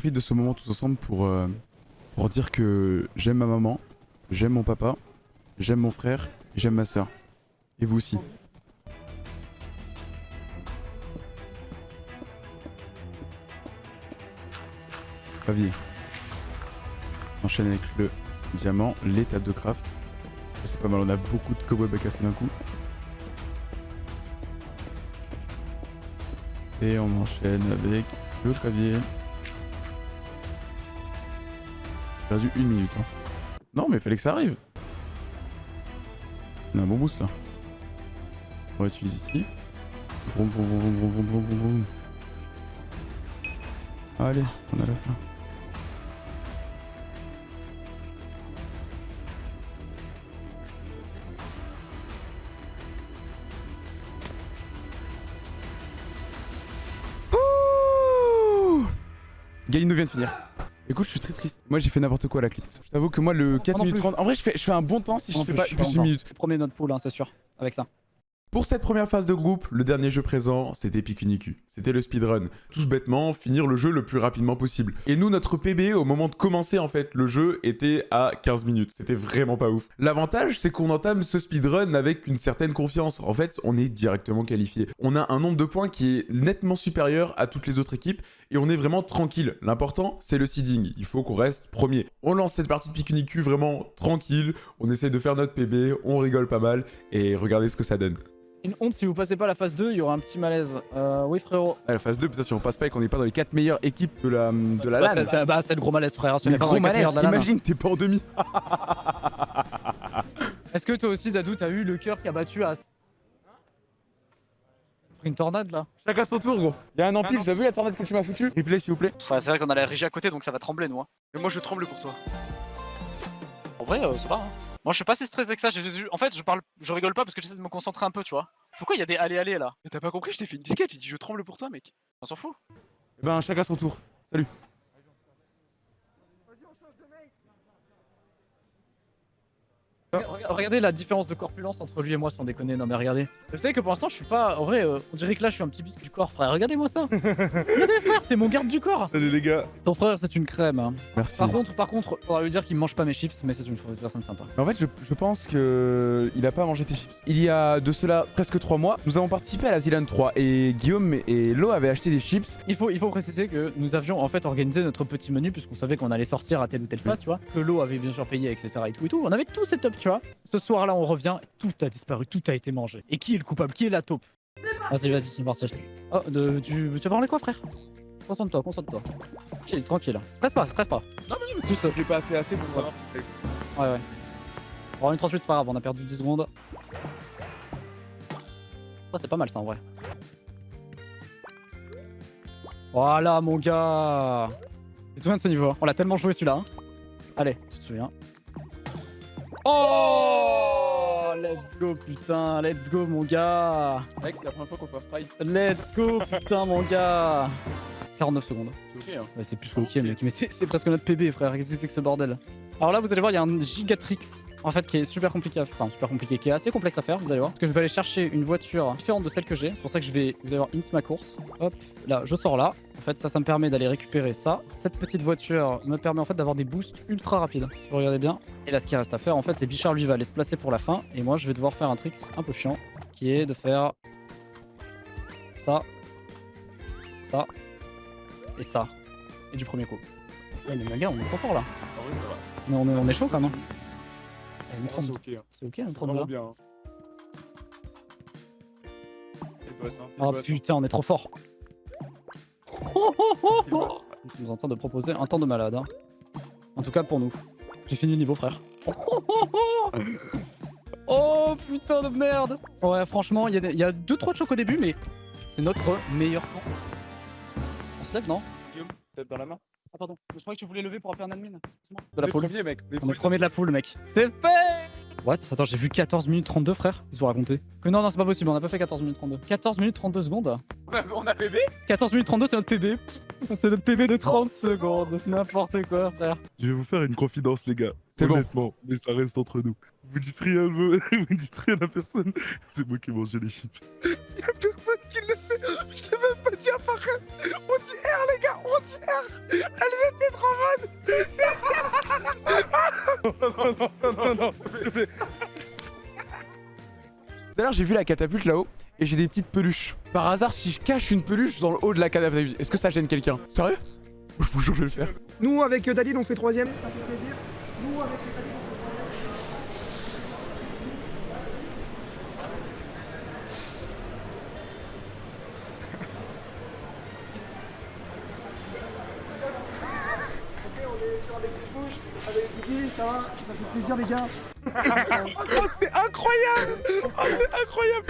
[SPEAKER 1] Profite de ce moment tous ensemble pour, euh, pour dire que j'aime ma maman, j'aime mon papa, j'aime mon frère, j'aime ma soeur. Et vous aussi. Pavier. Enchaîne avec le diamant, l'étape de craft. C'est pas mal, on a beaucoup de cobwebs à casser d'un coup. Et on enchaîne avec le clavier. Perdu une minute. hein. Non, mais fallait que ça arrive. On a un bon boost là. On va utiliser ici. Vroom, vroom, vroom, vroom, vroom, vroom. Allez, on a la fin. Ouh Galino vient de finir. Écoute, je suis très triste. Moi, j'ai fait n'importe quoi à la clip. Je t'avoue que moi, le 4
[SPEAKER 6] non
[SPEAKER 1] minutes
[SPEAKER 6] plus.
[SPEAKER 1] 30. En vrai, je fais, je fais un bon temps si je
[SPEAKER 6] Non
[SPEAKER 1] fais
[SPEAKER 6] plus,
[SPEAKER 1] pas plus une minute.
[SPEAKER 6] Premier notre pool, hein, c'est sûr. Avec ça.
[SPEAKER 1] Pour cette première phase de groupe, le dernier jeu présent, c'était Pikuniku. C'était le speedrun. Tous bêtement, finir le jeu le plus rapidement possible. Et nous, notre PB, au moment de commencer en fait le jeu, était à 15 minutes. C'était vraiment pas ouf. L'avantage, c'est qu'on entame ce speedrun avec une certaine confiance. En fait, on est directement qualifié. On a un nombre de points qui est nettement supérieur à toutes les autres équipes et on est vraiment tranquille. L'important, c'est le seeding. Il faut qu'on reste premier. On lance cette partie de Pikuniku vraiment tranquille. On essaie de faire notre PB, on rigole pas mal et regardez ce que ça donne.
[SPEAKER 6] Une honte, si vous passez pas la phase 2, il y aura un petit malaise. Euh, oui, frérot.
[SPEAKER 1] Ah, la phase 2, putain, si on passe pas et qu'on n'est pas dans les 4 meilleures équipes de la, de la
[SPEAKER 6] Bah,
[SPEAKER 1] LAN.
[SPEAKER 6] c'est- c'est bah, c'est le gros malaise, frère. Si on
[SPEAKER 1] Mais
[SPEAKER 6] est pas dans
[SPEAKER 1] gros malaise,
[SPEAKER 6] de la
[SPEAKER 1] imagine, t'es pas en demi. *laughs*
[SPEAKER 6] Est-ce que toi aussi, Dadou, t'as eu le cœur qui a battu As? Pris une tornade là?
[SPEAKER 1] Chacun son tour, gros. Il y a un empile,
[SPEAKER 6] non.
[SPEAKER 1] t'as vu la tornade que tu m'as foutu Replay, s'il vous plaît.
[SPEAKER 6] Ouais, c'est vrai qu'on a la régie à côté, donc ça va trembler, nous. hein.
[SPEAKER 12] Mais moi je tremble pour toi.
[SPEAKER 6] En vrai, euh, ça va. hein. Moi, je suis pas si stressé que ça. En fait, je parle, je rigole pas parce que j'essaie de me concentrer un peu, tu vois. Pourquoi il y a des allées-allées là?
[SPEAKER 12] Mais t'as pas compris, je t'ai fait une disquette, j'ai dit je tremble pour toi mec.
[SPEAKER 6] On s'en fout.
[SPEAKER 1] Eh ben, chacun son tour. Salut.
[SPEAKER 6] Regardez la différence de corpulence entre lui et moi, sans déconner. Non, mais regardez. Vous savez que pour l'instant, je suis pas. En vrai, euh, on dirait que là, je suis un petit bis du corps, frère. Regardez-moi ça. *laughs* Regardez, frère, c'est mon garde du corps.
[SPEAKER 7] Salut les gars.
[SPEAKER 6] Ton frère, c'est une crème. hein.
[SPEAKER 1] Merci.
[SPEAKER 6] Par contre, par contre, on va lui dire qu'il mange pas mes chips, mais c'est une personne sympa.
[SPEAKER 1] Mais en fait, je, je pense que il a pas mangé tes chips. Il y a de cela presque 3 mois, nous avons participé à la Zilan 3 et Guillaume et Lo avaient acheté des chips.
[SPEAKER 6] Il faut, il faut préciser que nous avions en fait organisé notre petit menu puisqu'on savait qu'on allait sortir à telle ou telle phase, tu vois. Que l'eau avait bien sûr payé, etc. et tout et tout. On avait tout setup, tu vois. Ce soir-là, on revient, tout a disparu, tout a été mangé. Et qui est le coupable? Qui est la taupe? Vas-y, vas-y, c'est parti. Oh, de, tu, tu vas parler quoi, frère? Concentre-toi, concentre-toi. Chill, tranquille. Stresse pas, stresse pas. Non, mais c'est juste.
[SPEAKER 7] J'ai pas fait assez pour ça.
[SPEAKER 6] Ouais, ouais. Bon, une 38, c'est pas grave, on a perdu 10 secondes. Ça, c'est pas mal, ça, en vrai. Voilà, mon gars Tu te souviens de ce niveau hein? On l'a tellement joué, celui-là. hein Allez, tu te souviens. Oh Let's go, putain Let's go, mon gars
[SPEAKER 4] Mec, c'est la première fois qu'on fait un strike.
[SPEAKER 6] Let's go, putain, mon gars 49 secondes.
[SPEAKER 4] C'est ok, hein.
[SPEAKER 6] Ouais, c'est plus qu'ok, mec. Mais c'est c'est presque notre PB, frère. Qu'est-ce que c'est que ce bordel? Alors là, vous allez voir, il y a un Gigatrix, en fait, qui est super compliqué à Enfin, super compliqué, qui est assez complexe à faire, vous allez voir. Parce que je vais aller chercher une voiture différente de celle que j'ai. C'est pour ça que je vais, vous allez voir, int ma course. Hop, là, je sors là. En fait, ça, ça me permet d'aller récupérer ça. Cette petite voiture me permet en fait d'avoir des boosts ultra rapides. Si vous regardez bien. Et là, ce qui reste à faire, en fait, c'est Bichard, lui, va aller se placer pour la fin. Et moi, je vais devoir faire un trick un peu chiant, qui est de faire ça, ça et ça. Et du premier coup. Ouais, mais les gars, on est trop fort là.
[SPEAKER 4] Ah.
[SPEAKER 6] Mais on est, on est chaud quand même.
[SPEAKER 4] Ah, C'est
[SPEAKER 6] 32.
[SPEAKER 4] ok. hein.
[SPEAKER 6] C'est ok, une
[SPEAKER 4] C'est
[SPEAKER 6] 32
[SPEAKER 4] vraiment
[SPEAKER 6] là.
[SPEAKER 4] bien. hein. Boss, hein.
[SPEAKER 6] Oh
[SPEAKER 4] boss,
[SPEAKER 6] putain, on est trop fort. *laughs* Nous sommes en train de proposer un temps de malade. hein. En tout cas pour nous. J'ai fini le niveau, frère. *laughs* Oh putain de merde Ouais, franchement, il y a y a 2-3 chocs au début, mais c'est notre meilleur temps. On se lève, non?
[SPEAKER 4] Guillaume, dans la main.
[SPEAKER 6] Ah pardon, je croyais que tu voulais lever pour appeler un admin. De la poule.
[SPEAKER 4] mec.
[SPEAKER 6] On est premier de la poule, mec. C'est fait What? Attends, j'ai vu 14 minutes 32, frère. Ils ont raconté. Que non, non, c'est pas possible, on a pas fait 14 minutes 32. 14 minutes 32 secondes
[SPEAKER 4] On a- On a PB
[SPEAKER 6] 14 minutes 32, c'est notre PB. *laughs* C'est notre PB de 30 secondes. N'importe quoi, frère.
[SPEAKER 7] Je vais vous faire une confidence les gars.
[SPEAKER 1] C'est bon.
[SPEAKER 7] Honnêtement, mais ça reste entre nous. Vous dites rien, vous *laughs* vous dites rien à personne. C'est moi qui ai mangé les chips.
[SPEAKER 12] Y'a personne qui le sait. Je l'ai même pas dit à Fares. On dit R les gars, on dit R. Elles étaient trop bonnes.
[SPEAKER 1] Tout à l'heure, j'ai vu la catapulte là-haut et j'ai des petites peluches. Par hasard, si je cache une peluche dans le haut de la catapulte, est-ce que ça gêne quelqu'un? Sérieux? Je vous jure, je vais le faire.
[SPEAKER 13] Nous, avec euh, Dalil, on fait troisième. Ça fait plaisir. Nous, avec euh, Dalil, on fait troisième. Ok, on est sur avec les bouches, avec Guigui, ça va Ça fait plaisir, les gars. *laughs*
[SPEAKER 12] Oh, c'est incroyable. Oh, c'est incroyable.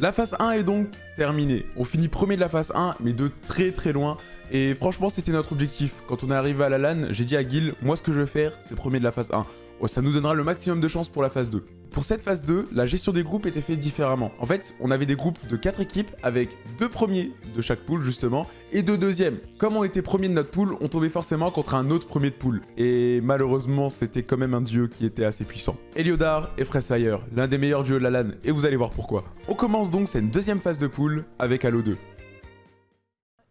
[SPEAKER 1] La phase 1 est donc terminée. On finit premier de la phase 1, mais de très très loin. Et franchement, c'était notre objectif. Quand on est arrivé à la LAN, j'ai dit à Gil, moi ce que je veux faire, c'est premier de la phase 1. Oh, ça nous donnera le maximum de chance pour la phase 2. Pour cette phase 2, la gestion des groupes était faite différemment. En fait, on avait des groupes de 4 équipes avec deux premiers de chaque poule justement et deux deuxièmes. Comme on était premier de notre poule, on tombait forcément contre un autre premier de poule. Et malheureusement, c'était quand même un dieu qui était assez puissant. Eliodar et Freshfire, l'un des meilleurs duos de la LAN, et vous allez voir pourquoi. On commence donc cette deuxième phase de poule avec Halo 2.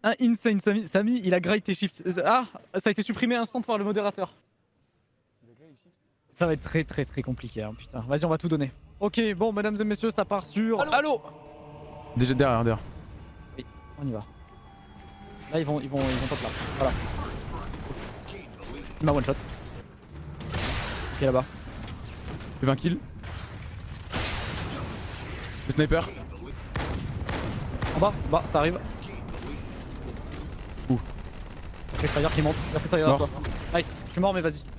[SPEAKER 6] Un insane Samy. Il a grillé tes chips. Ah, ça a été supprimé instant par le modérateur. Ça va être très très très compliqué, hein, putain. Vas-y, on va tout donner. Ok, bon, mesdames et messieurs, ça part sur... Allô,
[SPEAKER 1] Déjà derrière, derrière.
[SPEAKER 6] Oui, on y va. Là, ils vont, ils vont, ils vont top là. Voilà. Il m'a one shot. Ok, là-bas.
[SPEAKER 1] J'ai 20 kills. Le sniper.
[SPEAKER 6] En bas, en bas, ça arrive.
[SPEAKER 1] Où
[SPEAKER 6] Après Fire qui monte. Après toi. Nice, je suis mort, mais vas-y.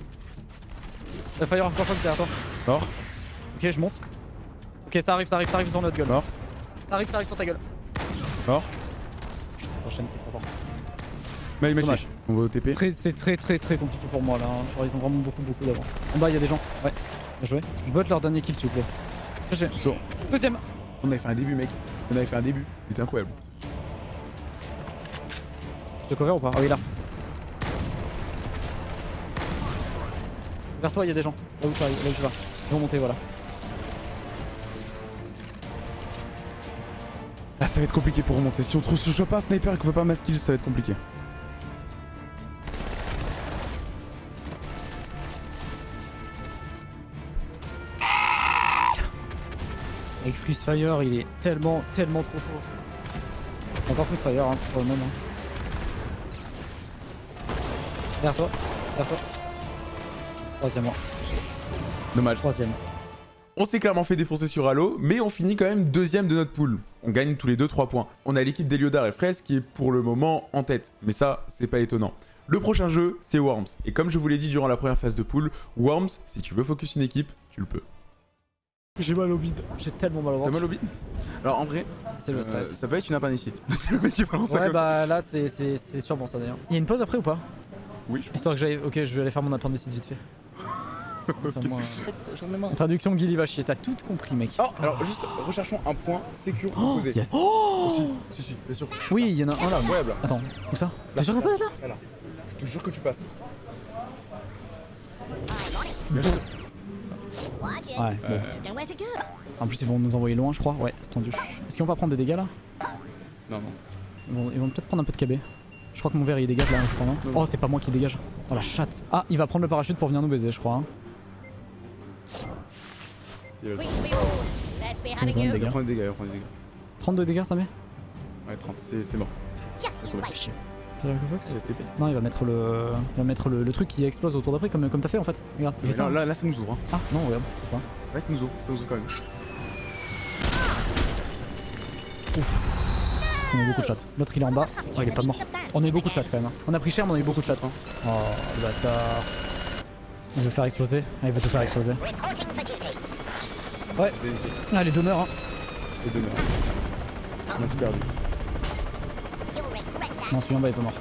[SPEAKER 6] Euh, Fire encore fois derrière toi.
[SPEAKER 1] Mort.
[SPEAKER 6] Ok, je monte. Ok, ça arrive, ça arrive, ça arrive sur notre gueule.
[SPEAKER 1] Mort.
[SPEAKER 6] Ça arrive, ça arrive sur ta gueule.
[SPEAKER 1] Mort.
[SPEAKER 6] Prochaine, t'es trop fort.
[SPEAKER 1] Mais il m'a
[SPEAKER 6] Dommage.
[SPEAKER 1] tué. On va au TP.
[SPEAKER 6] C'est très très très compliqué pour moi là. hein. Genre, ils ont vraiment beaucoup beaucoup d'avance. En bas, il y a des gens. Ouais. Bien joué. Bot leur dernier kill, s'il vous plaît.
[SPEAKER 1] Saut.
[SPEAKER 6] Deuxième.
[SPEAKER 1] On avait fait un début, mec. On avait fait un début. C'était incroyable.
[SPEAKER 6] Je te cover ou pas? Ah oui, là. Vers toi, il y a des gens. Là où tu, arrives, là où tu vas. Ils vont monter, voilà.
[SPEAKER 1] Là, ça va être compliqué pour remonter. Si on trouve ce choix pas un sniper et qu'on veut pas ma skill, ça va être compliqué.
[SPEAKER 6] Avec Freeze Fire, il est tellement, tellement trop chaud. Encore Freeze Fire, hein, c'est pour le moment. Vers toi, vers toi. Troisième.
[SPEAKER 1] Dommage.
[SPEAKER 6] Troisième.
[SPEAKER 1] On s'est clairement fait défoncer sur Halo, mais on finit quand même deuxième de notre pool. On gagne tous les deux 3 points. On a l'équipe d'Eliodar et Fraise qui est pour le moment en tête, mais ça, c'est pas étonnant. Le prochain jeu, c'est Worms. Et comme je vous l'ai dit durant la première phase de pool, Worms, si tu veux focus une équipe, tu le peux.
[SPEAKER 6] J'ai mal au bide. J'ai tellement mal au
[SPEAKER 1] T'as
[SPEAKER 6] ventre.
[SPEAKER 1] mal au bide Alors en vrai,
[SPEAKER 6] C'est le
[SPEAKER 1] euh,
[SPEAKER 6] stress.
[SPEAKER 1] ça peut être une appendicite. *laughs* c'est le mec qui balance ça
[SPEAKER 6] Ouais,
[SPEAKER 1] comme ça.
[SPEAKER 6] bah là, c'est c'est- c'est sûrement ça d'ailleurs. Il y a une pause après ou pas?
[SPEAKER 1] Oui, je
[SPEAKER 6] Histoire que j'aille. Ok, je vais aller faire mon appendicite vite fait. Traduction Guy va chier, t'as tout compris, mec.
[SPEAKER 1] Oh, alors juste recherchons un point sécure
[SPEAKER 6] Oh,
[SPEAKER 1] opposé.
[SPEAKER 6] yes. Oh
[SPEAKER 1] Aussi, si, si, bien sûr.
[SPEAKER 6] Oui, il y en a un là.
[SPEAKER 1] Incroyable.
[SPEAKER 6] Attends, où ça T'es sûr que ça passe là.
[SPEAKER 1] Je te jure que tu passes.
[SPEAKER 6] Ouais, bon. En plus, ils vont nous envoyer loin, je crois. Ouais, c'est tendu. Est-ce qu'ils vont pas prendre des dégâts là
[SPEAKER 1] Non, non.
[SPEAKER 6] Ils vont, peut-être prendre un peu de KB. Je crois que mon verre il dégage là, je crois, non
[SPEAKER 1] Non.
[SPEAKER 6] Oh, c'est pas moi qui dégage. Oh la chatte. Ah, il va prendre le parachute pour venir nous baiser, je crois. hein.
[SPEAKER 1] Il va
[SPEAKER 6] Il va prendre des
[SPEAKER 1] il va
[SPEAKER 6] dégâts.
[SPEAKER 1] des dégâts, il va prendre des dégâts.
[SPEAKER 6] 32 dégâts, ça met
[SPEAKER 1] Ouais, 30, c'est- c'était mort.
[SPEAKER 6] Non, il va mettre le, il va mettre le, le truc qui explose autour d'après, comme, comme t'as fait en fait. Regarde, fait ça.
[SPEAKER 1] Là, là, là, ça nous ouvre. Hein.
[SPEAKER 6] Ah non, regarde, c'est ça.
[SPEAKER 1] Ouais, ça nous ouvre, ça nous ouvre quand même.
[SPEAKER 6] On a eu beaucoup de chat. L'autre il est en bas. Oh, il est pas mort. On a eu beaucoup de chat quand même. hein. On a pris cher, mais on a eu beaucoup de chat. hein. Oh, le bâtard. Il veut faire exploser. Ah, il veut te faire exploser. Ouais. Ah, les donneurs. Hein.
[SPEAKER 1] Les morts. On a tout perdu.
[SPEAKER 6] Non, celui en bas est pas mort.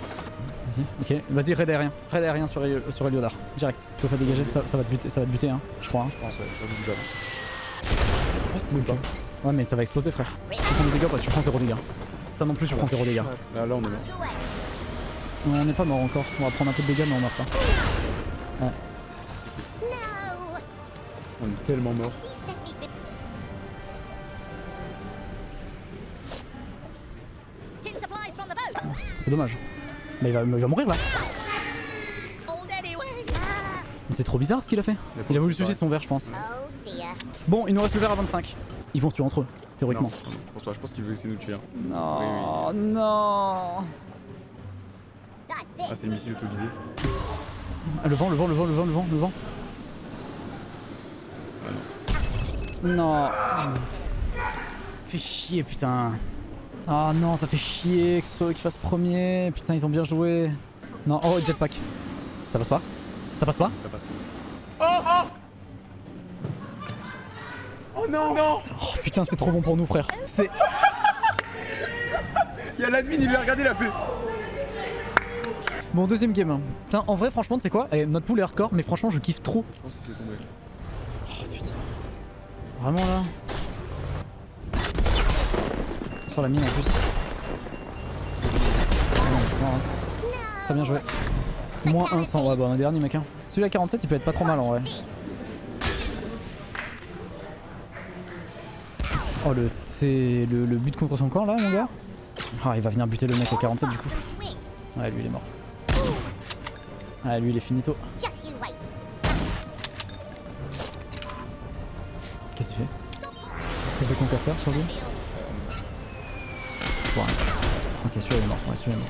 [SPEAKER 6] Vas-y, ok. Vas-y, raid aérien. Raid aérien sur, Elio- sur Eliodar. Direct. Tu veux pas dégager ça, ça va te buter, ça va te buter, hein, je crois. Hein.
[SPEAKER 1] Je pense, ouais, je.
[SPEAKER 6] Ouais, mais ça va exploser, frère. Tu prends des dégâts, bah, tu prends 0 dégâts. Ça non plus, tu prends 0 dégâts.
[SPEAKER 1] Là, là, on est mort.
[SPEAKER 6] On n'est pas mort encore. On va prendre un peu de dégâts, mais on meurt pas. Ouais.
[SPEAKER 1] On est tellement mort.
[SPEAKER 6] C'est dommage. Mais il va, il va mourir là. Mais c'est trop bizarre ce qu'il a fait. Il a voulu suicider son verre, je pense. Bon, il nous reste le verre à 25. Ils vont se tuer entre eux, théoriquement.
[SPEAKER 1] Non, non, je pense pas, je pense qu'il veut essayer de nous tuer. hein.
[SPEAKER 6] Non, non.
[SPEAKER 1] Ah, c'est le missile auto-guidé.
[SPEAKER 6] Ah, le vent, le vent, le vent, le vent, le vent, le vent. Non. Fait chier, putain. Ah non, ça fait chier que ce soit eux qui fassent premier. Putain, ils ont bien joué. Non, oh, jetpack. Ça passe pas Ça passe pas
[SPEAKER 1] Ça passe.
[SPEAKER 12] Oh oh Oh non non
[SPEAKER 6] Oh putain, c'est trop bon pour nous, frère. C'est. *laughs*
[SPEAKER 1] Il y a l'admin, il lui a regardé, il a fait.
[SPEAKER 6] Bon, deuxième game. Putain, en vrai, franchement, tu sais quoi? Eh, Notre pool est hardcore, mais franchement, je kiffe trop.
[SPEAKER 1] Je pense que c'est tombé.
[SPEAKER 6] Oh putain. Vraiment là? Sur la mine en plus. Hein. Très bien joué. Moins 1 100, ouais bah un dernier mec hein. Celui à 47 il peut être pas trop mal en vrai. Oh le c'est le, but contre son camp là mon gars Ah il va venir buter le mec à 47 du coup. Ouais lui il est mort. Ah lui il est finito. Qu'est-ce qu'il fait? Il fait concasseur sur lui? Ok celui-là il est mort, ouais celui-là est mort.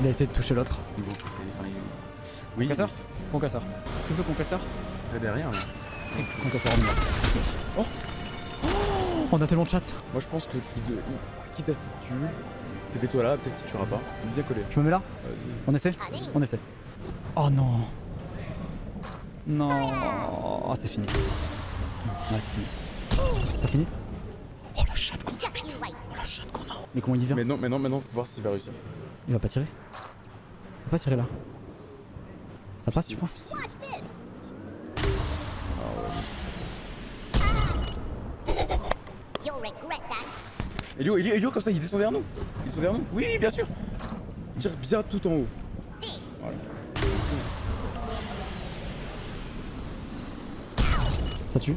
[SPEAKER 6] Il a essayé de toucher l'autre.
[SPEAKER 1] Oui,
[SPEAKER 6] Concasseur Concasseur. Tu veux concasseur
[SPEAKER 1] Là derrière là.
[SPEAKER 6] Concasseur en mort. Oh Oh On a tellement de chat.
[SPEAKER 1] Moi je pense que tu de... quitte à ce qu'il te tue, TP-toi là, peut-être qu'il tuera pas. Bien collé.
[SPEAKER 6] Je me mets là. On essaie On essaie. Oh non Non Oh c'est fini. Ouais c'est fini. C'est fini Oh la chatte qu'on a
[SPEAKER 5] Just
[SPEAKER 6] qu'on a Mais comment il y va
[SPEAKER 1] Mais non, mais non, maintenant faut voir s'il va réussir.
[SPEAKER 6] Il va pas tirer Il va pas tirer là. Ça passe tu penses.
[SPEAKER 1] Elio, Elio, Elio, comme ça, il descend vers nous. Il descend vers nous. Oui, bien sûr. Tire bien tout en haut. Voilà.
[SPEAKER 6] Ça tue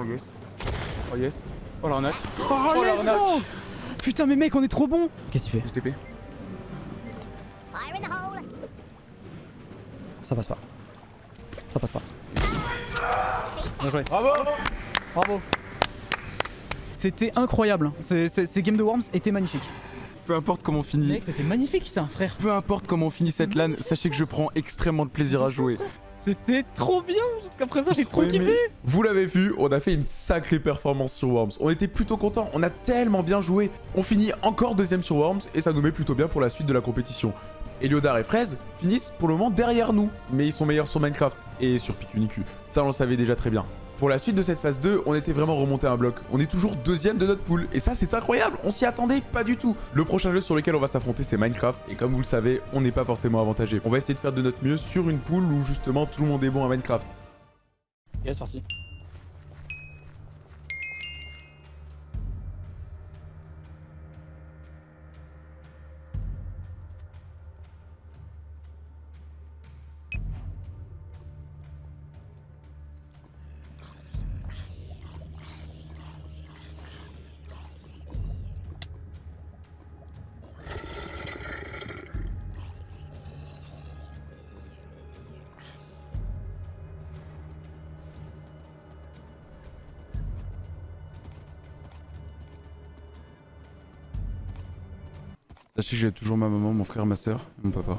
[SPEAKER 1] Oh yes. Oh yes. Oh l'arnaque.
[SPEAKER 6] Oh,
[SPEAKER 1] Oh,
[SPEAKER 6] let's
[SPEAKER 1] l'arnaque.
[SPEAKER 6] go Putain mais mec on est trop bon Qu'est-ce qu'il fait
[SPEAKER 1] STP.
[SPEAKER 6] Ça passe pas. Ça passe pas. Bien joué.
[SPEAKER 1] Bravo
[SPEAKER 6] Bravo. C'était incroyable. hein. Ces, games de Worms étaient magnifiques.
[SPEAKER 1] Peu importe comment on finit.
[SPEAKER 6] Mec, c'était magnifique ça, frère.
[SPEAKER 1] Peu importe comment on finit cette LAN, sachez que je prends extrêmement de plaisir à jouer.
[SPEAKER 6] C'était trop bien. Jusqu'à présent, j'ai trop kiffé.
[SPEAKER 1] Vous l'avez vu, on a fait une sacrée performance sur Worms. On était plutôt contents, on a tellement bien joué. On finit encore deuxième sur Worms et ça nous met plutôt bien pour la suite de la compétition. Eliodar et Fraise finissent pour le moment derrière nous, mais ils sont meilleurs sur Minecraft et sur Pikuniku. Ça on le savait déjà très bien. Pour la suite de cette phase 2, on était vraiment remonté un bloc. On est toujours deuxième de notre pool. Et ça, c'est incroyable. On s'y attendait pas du tout. Le prochain jeu sur lequel on va s'affronter, c'est Minecraft. Et comme vous le savez, on n'est pas forcément avantagé. On va essayer de faire de notre mieux sur une pool où justement tout le monde est bon à Minecraft.
[SPEAKER 6] Yes, parti.
[SPEAKER 1] Sachez que j'ai toujours ma maman, mon frère, ma soeur mon papa.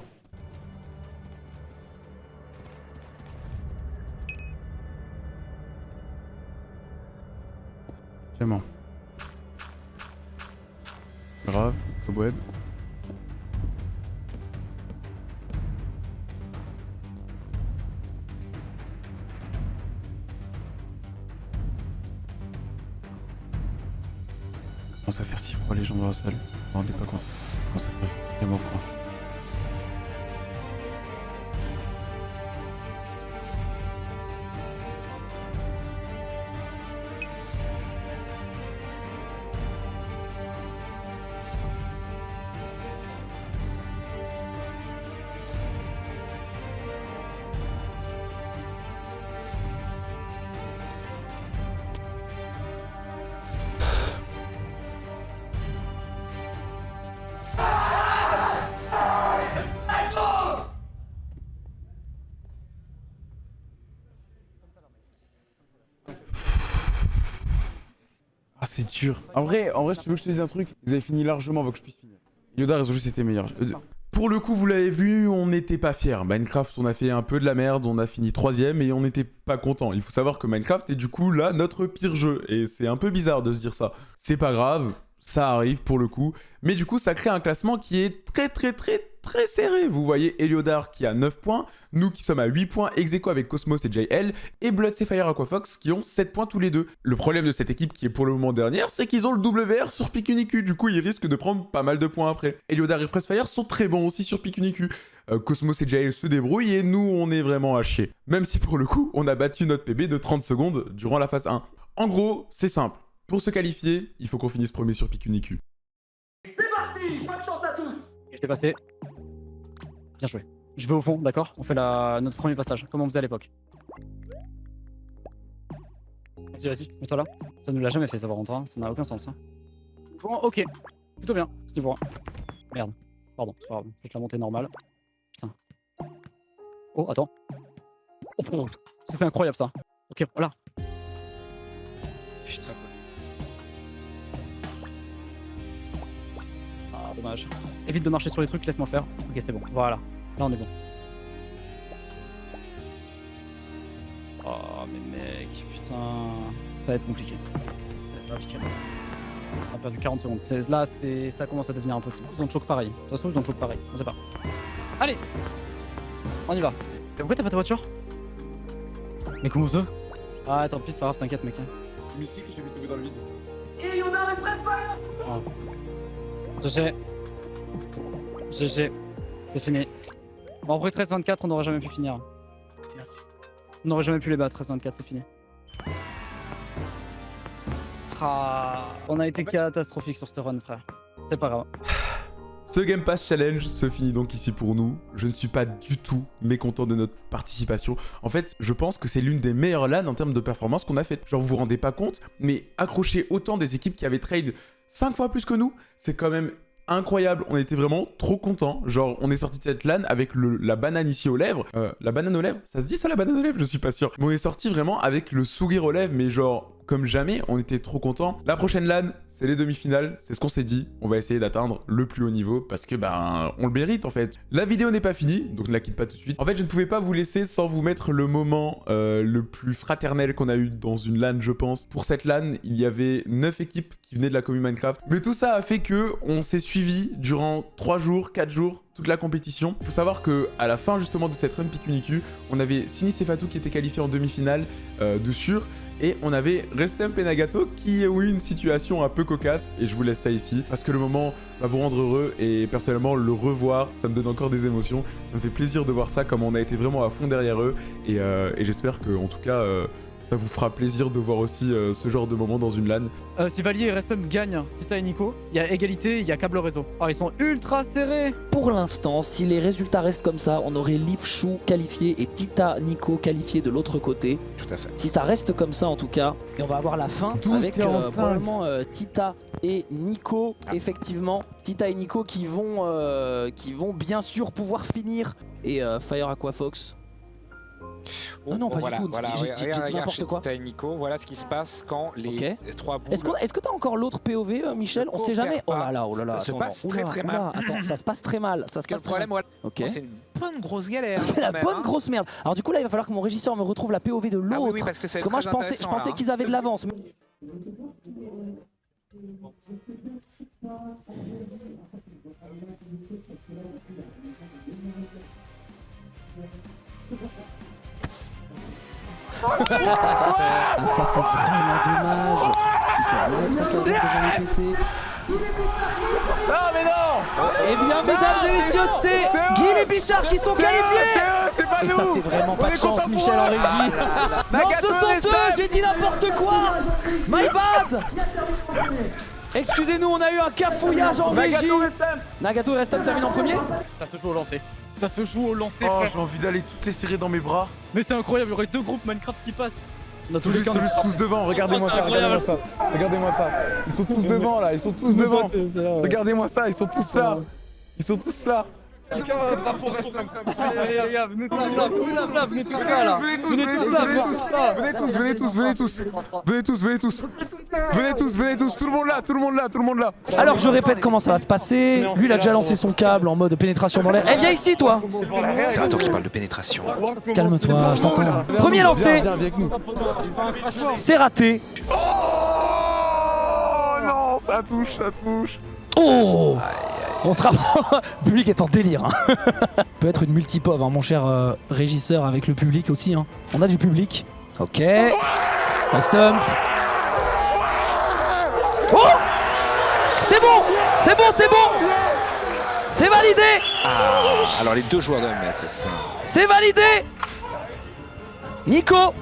[SPEAKER 1] En vrai, en vrai, je veux que je te dise un truc. Ils avaient fini largement avant que je puisse finir. Yoda, ont juste été meilleurs. Euh, Pour le coup, vous l'avez vu, on n'était pas fiers. Minecraft, on a fait un peu de la merde, on a fini troisième et on n'était pas content. Il faut savoir que Minecraft est du coup là notre pire jeu. Et c'est un peu bizarre de se dire ça. C'est pas grave. Ça arrive pour le coup. Mais du coup, ça crée un classement qui est très très très très serré. Vous voyez Eliodar qui a 9 points, nous qui sommes à 8 points, ex aequo avec Cosmos et JL, et Blood Fire Aquafox qui ont 7 points tous les deux. Le problème de cette équipe qui est pour le moment dernière, c'est qu'ils ont le WR sur Pikuniku, du coup ils risquent de prendre pas mal de points après. Eliodar et Freshfire sont très bons aussi sur Pikuniku. Euh, Cosmos et JL se débrouillent et nous on est vraiment à chier. Même si pour le coup, on a battu notre PB de 30 secondes durant la phase 1. En gros, c'est simple. Pour se qualifier, il faut qu'on finisse premier sur Pikuniku.
[SPEAKER 13] C'est parti Bonne chance à tous
[SPEAKER 6] Je l'ai passé. Bien joué. Je vais au fond, d'accord? On fait la... notre premier passage, comme on faisait à l'époque? Vas-y, vas-y, mets-toi là. Ça nous l'a jamais fait, ça par contre, hein. ça n'a aucun sens. Hein. Bon, ok. Plutôt bien, ce niveau 1. Merde. Pardon, c'est pas grave. Je vais te la monter normale. Putain. Oh, attends. Oh, oh. C'était incroyable ça. Ok, voilà. Putain. Dommage. Évite de marcher sur les trucs, laisse-moi faire. Ok, c'est bon. Voilà. Là, on est bon. Oh, mais mec, putain. Ça va être compliqué. Ça va être compliqué. On a perdu 40 secondes. Là, c'est, ça commence à devenir impossible. Ils ont choc pareil. De toute façon, ils ont choc pareil. On sait pas. Allez On y va. Mais Pourquoi t'as pas ta voiture? Mais comment ça? Ah, tant pis, c'est pas grave, t'inquiète, mec.
[SPEAKER 1] Mystique, je l'ai vu tomber dans le vide.
[SPEAKER 13] Et on a les Fredfire
[SPEAKER 6] Oh. GG. C'est fini. Bon, en vrai, 13-24, on n'aurait jamais pu finir. On n'aurait jamais pu les battre, 13-24, c'est fini. Ah, on a été catastrophique sur ce run, frère. C'est pas grave.
[SPEAKER 1] Ce Game Pass Challenge se finit donc ici pour nous. Je ne suis pas du tout mécontent de notre participation. En fait, je pense que c'est l'une des meilleures LAN en termes de performance qu'on a fait. Genre, vous vous rendez pas compte, mais accrocher autant des équipes qui avaient trade 5 fois plus que nous, c'est quand même incroyable. On était vraiment trop contents. Genre, on est sorti de cette LAN avec le- la banane ici aux lèvres. Euh, la banane aux lèvres? Ça se dit ça, la banane aux lèvres? Je suis pas sûr. Mais on est sorti vraiment avec le sourire aux lèvres, mais genre, comme jamais, on était trop contents. La prochaine LAN, c'est les demi-finales. C'est ce qu'on s'est dit. On va essayer d'atteindre le plus haut niveau parce que, ben, on le mérite en fait. La vidéo n'est pas finie, donc ne la quitte pas tout de suite. En fait, je ne pouvais pas vous laisser sans vous mettre le moment euh, le plus fraternel qu'on a eu dans une LAN, je pense. Pour cette LAN, il y avait 9 équipes qui venaient de la commune Minecraft. Mais tout ça a fait que on s'est suivi durant 3 jours, 4 jours, toute la compétition. Il faut savoir que à la fin justement de cette run Pikuniku, on avait Sinis et Fatou qui étaient qualifiés en demi-finale euh, de sûr. Et on avait Restemp et Nagato qui ont eu une situation un peu cocasse. Et je vous laisse ça ici. Parce que le moment va vous rendre heureux. Et personnellement, le revoir, ça me donne encore des émotions. Ça me fait plaisir de voir ça, comme on a été vraiment à fond derrière eux. Et, euh, j'espère que, en tout cas, euh, ça vous fera plaisir de voir aussi euh, ce genre de moment dans une LAN.
[SPEAKER 6] Euh, si Valier et Restum gagnent Tita et Nico, il y a égalité, il y a câble réseau. Oh, ils sont ultra serrés
[SPEAKER 11] Pour l'instant, si les résultats restent comme ça, on aurait Leaf Chou qualifié et Tita Nico qualifié de l'autre côté.
[SPEAKER 14] Tout à fait.
[SPEAKER 11] Si ça reste comme ça en tout cas, et on va avoir la fin
[SPEAKER 1] 12,
[SPEAKER 11] avec euh,
[SPEAKER 1] 45.
[SPEAKER 11] probablement euh, Tita et Nico, effectivement. Tita et Nico qui vont, euh, qui vont bien sûr pouvoir finir. Et euh, Fire Aquafox. Oh non, pas
[SPEAKER 14] voilà,
[SPEAKER 11] du tout.
[SPEAKER 14] Voilà,
[SPEAKER 11] J'ai- dit n'importe quoi.
[SPEAKER 14] Et Nico, voilà ce qui se passe quand les
[SPEAKER 11] Ok.
[SPEAKER 14] les trois boules...
[SPEAKER 11] Est-ce que t'as encore l'autre POV, euh, Michel? On sait jamais. Oh là là, oh là là.
[SPEAKER 14] Ça se passe
[SPEAKER 11] non.
[SPEAKER 14] très, très mal.
[SPEAKER 11] Ça se passe très mal. Ça se passe très mal.
[SPEAKER 14] c'est une bonne grosse galère. *laughs*
[SPEAKER 11] C'est la bonne
[SPEAKER 14] hein.
[SPEAKER 11] grosse merde. Alors du coup là il va falloir que mon régisseur me retrouve la POV de l'autre.
[SPEAKER 14] Ah oui, oui, parce que être
[SPEAKER 11] moi je pensais, je pensais
[SPEAKER 14] hein.
[SPEAKER 11] qu'ils avaient de l'avance. Ah, ça c'est vraiment dommage. Il faut remettre un cadre devant le PC.
[SPEAKER 1] Non, mais non.
[SPEAKER 11] Eh bien, mesdames et messieurs, c'est Guy et Bichard qui sont qualifiés. Et ça, c'est vraiment pas de chance, Michel en régie. *laughs* Non, ce sont eux J'ai dit n'importe quoi. My bad. Excusez-nous, on a eu un cafouillage en régie. Nagato et Restom terminent en premier.
[SPEAKER 6] Ça se joue au lancer. Ça se joue au lancer,
[SPEAKER 1] Oh, j'ai envie d'aller toutes les serrer dans mes bras.
[SPEAKER 6] Mais c'est incroyable, il y aurait deux groupes Minecraft qui passent. Dans tous
[SPEAKER 1] Tous,
[SPEAKER 6] les
[SPEAKER 1] tous devant, regardez-moi ça, regardez-moi ça. Regardez-moi ça. Ils sont tous devant là, ils sont tous devant. Regardez-moi ça, ils sont tous là. Ils sont tous là.
[SPEAKER 4] Drapeau
[SPEAKER 6] gars, venez tous là, venez tous là.
[SPEAKER 1] Venez tous,
[SPEAKER 6] Venez tous
[SPEAKER 1] venez tous. Venez tous, venez tous, venez tous. Venez tous, venez tous. Venez tous. Tout le monde là, tout le monde là, tout le monde là.
[SPEAKER 11] Alors je répète comment ça va se passer. Lui il a déjà lancé son câble en mode pénétration dans l'air. Eh viens ici toi
[SPEAKER 14] C'est un tour qui parle de pénétration.
[SPEAKER 11] Calme-toi, je t'entends. Premier lancé, c'est raté.
[SPEAKER 1] Oh non, Ça touche, ça touche.
[SPEAKER 11] Oh On sera... le *laughs* public est en délire. Hein. *laughs* peut être une multipove, hein, mon cher euh, régisseur, avec le public aussi. Hein. On a du public. Ok. Un stump. Oh C'est bon C'est bon, c'est bon C'est validé
[SPEAKER 14] Ah, alors les deux joueurs de mètre, c'est ça.
[SPEAKER 11] C'est validé Nico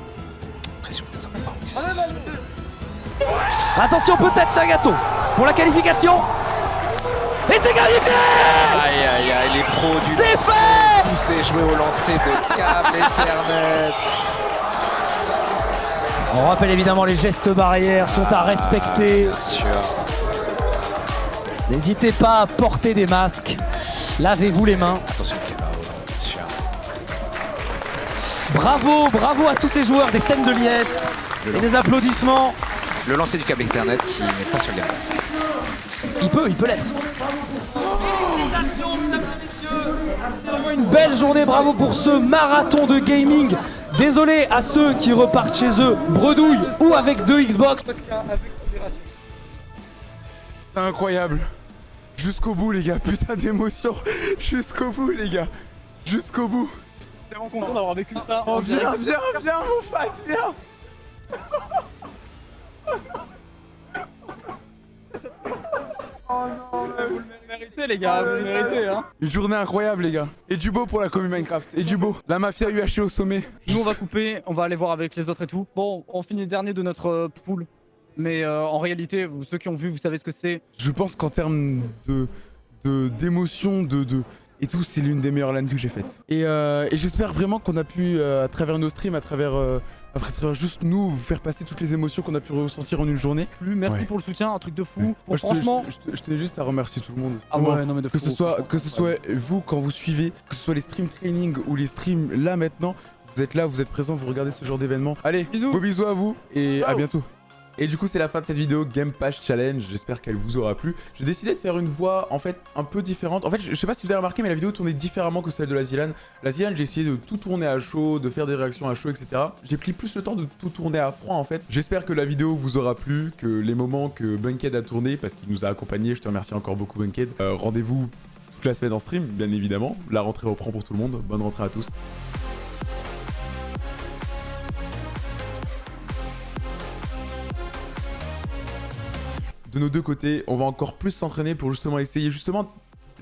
[SPEAKER 14] Pression, ça
[SPEAKER 11] Attention peut-être Nagato pour la qualification. Et c'est qualifié
[SPEAKER 14] Aïe aïe aïe, les pros du
[SPEAKER 11] C'est fait
[SPEAKER 14] poussé jouer au lancer de câble Ethernet.
[SPEAKER 11] On rappelle évidemment les gestes barrières sont à respecter.
[SPEAKER 14] Bien sûr.
[SPEAKER 11] N'hésitez pas à porter des masques. Lavez-vous les mains.
[SPEAKER 14] Attention, Kebao, bien sûr.
[SPEAKER 11] Bravo, bravo à tous ces joueurs des scènes de liesse. Et des applaudissements.
[SPEAKER 14] Le lancer du câble Ethernet qui n'est pas sur les masses.
[SPEAKER 11] Il peut, il peut l'être. Félicitations, mesdames et messieurs. C'est vraiment une belle journée. Bravo pour ce marathon de gaming. Désolé à ceux qui repartent chez eux bredouille ou avec deux Xbox.
[SPEAKER 1] C'est incroyable. Jusqu'au bout, les gars. Putain d'émotion. Jusqu'au bout, les gars. Jusqu'au bout.
[SPEAKER 6] tellement content d'avoir vécu ça.
[SPEAKER 1] Oh, viens, viens, viens, mon fat, viens.
[SPEAKER 6] Oh non, vous le méritez les gars, vous le méritez hein.
[SPEAKER 1] Une journée incroyable, les gars. Et du beau pour la commune Minecraft. Et du beau. La mafia UHC au sommet.
[SPEAKER 6] Nous on va couper, on va aller voir avec les autres et tout. Bon, on finit dernier de notre euh, pool. Mais euh, en réalité, vous, ceux qui ont vu, vous savez ce que c'est.
[SPEAKER 1] Je pense qu'en termes de d'émotion, de, de, et tout, c'est l'une des meilleures LAN que j'ai faites. Et, euh, et j'espère vraiment qu'on a pu, euh, à travers nos streams, à travers, à travers juste nous, vous faire passer toutes les émotions qu'on a pu ressentir en une journée.
[SPEAKER 6] Plus, merci
[SPEAKER 1] Ouais.
[SPEAKER 6] pour le soutien, un truc de fou.
[SPEAKER 1] Ouais.
[SPEAKER 6] Bon, franchement,
[SPEAKER 1] je, te- je tenais juste à remercier tout le monde.
[SPEAKER 6] Ah
[SPEAKER 1] Vraiment.
[SPEAKER 6] ouais, non, mais de
[SPEAKER 1] que ce soit,
[SPEAKER 6] franchement,
[SPEAKER 1] que ce
[SPEAKER 6] c'est
[SPEAKER 1] soit vous quand vous suivez, que ce soit les stream training ou les streams là maintenant, vous êtes là, vous êtes présents, vous regardez ce genre d'événement. Allez,
[SPEAKER 6] Bisous.
[SPEAKER 1] beaux bisous à vous et à bientôt. Et du coup, c'est la fin de cette vidéo Game Pass Challenge. J'espère qu'elle vous aura plu. J'ai décidé de faire une voix en fait un peu différente. En fait, je sais pas si vous avez remarqué, mais la vidéo tournait différemment que celle de la Zilan. La Zilan, j'ai essayé de tout tourner à chaud, de faire des réactions à chaud, etc. J'ai pris plus le temps de tout tourner à froid en fait. J'espère que la vidéo vous aura plu, que les moments que Bunkhead a tourné, parce qu'il nous a accompagnés, je te remercie encore beaucoup Bunkhead. Euh, Rendez-vous toute la semaine en stream, bien évidemment. La rentrée reprend pour tout le monde. Bonne rentrée à tous. Nos deux côtés, on va encore plus s'entraîner pour justement essayer justement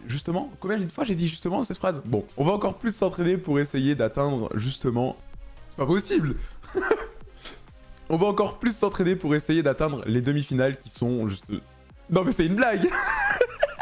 [SPEAKER 1] justement combien de fois j'ai dit justement cette phrase? Bon, on va encore plus s'entraîner pour essayer d'atteindre justement c'est pas possible. *laughs* on va encore plus s'entraîner pour essayer d'atteindre les demi-finales qui sont juste Non mais c'est une blague *laughs*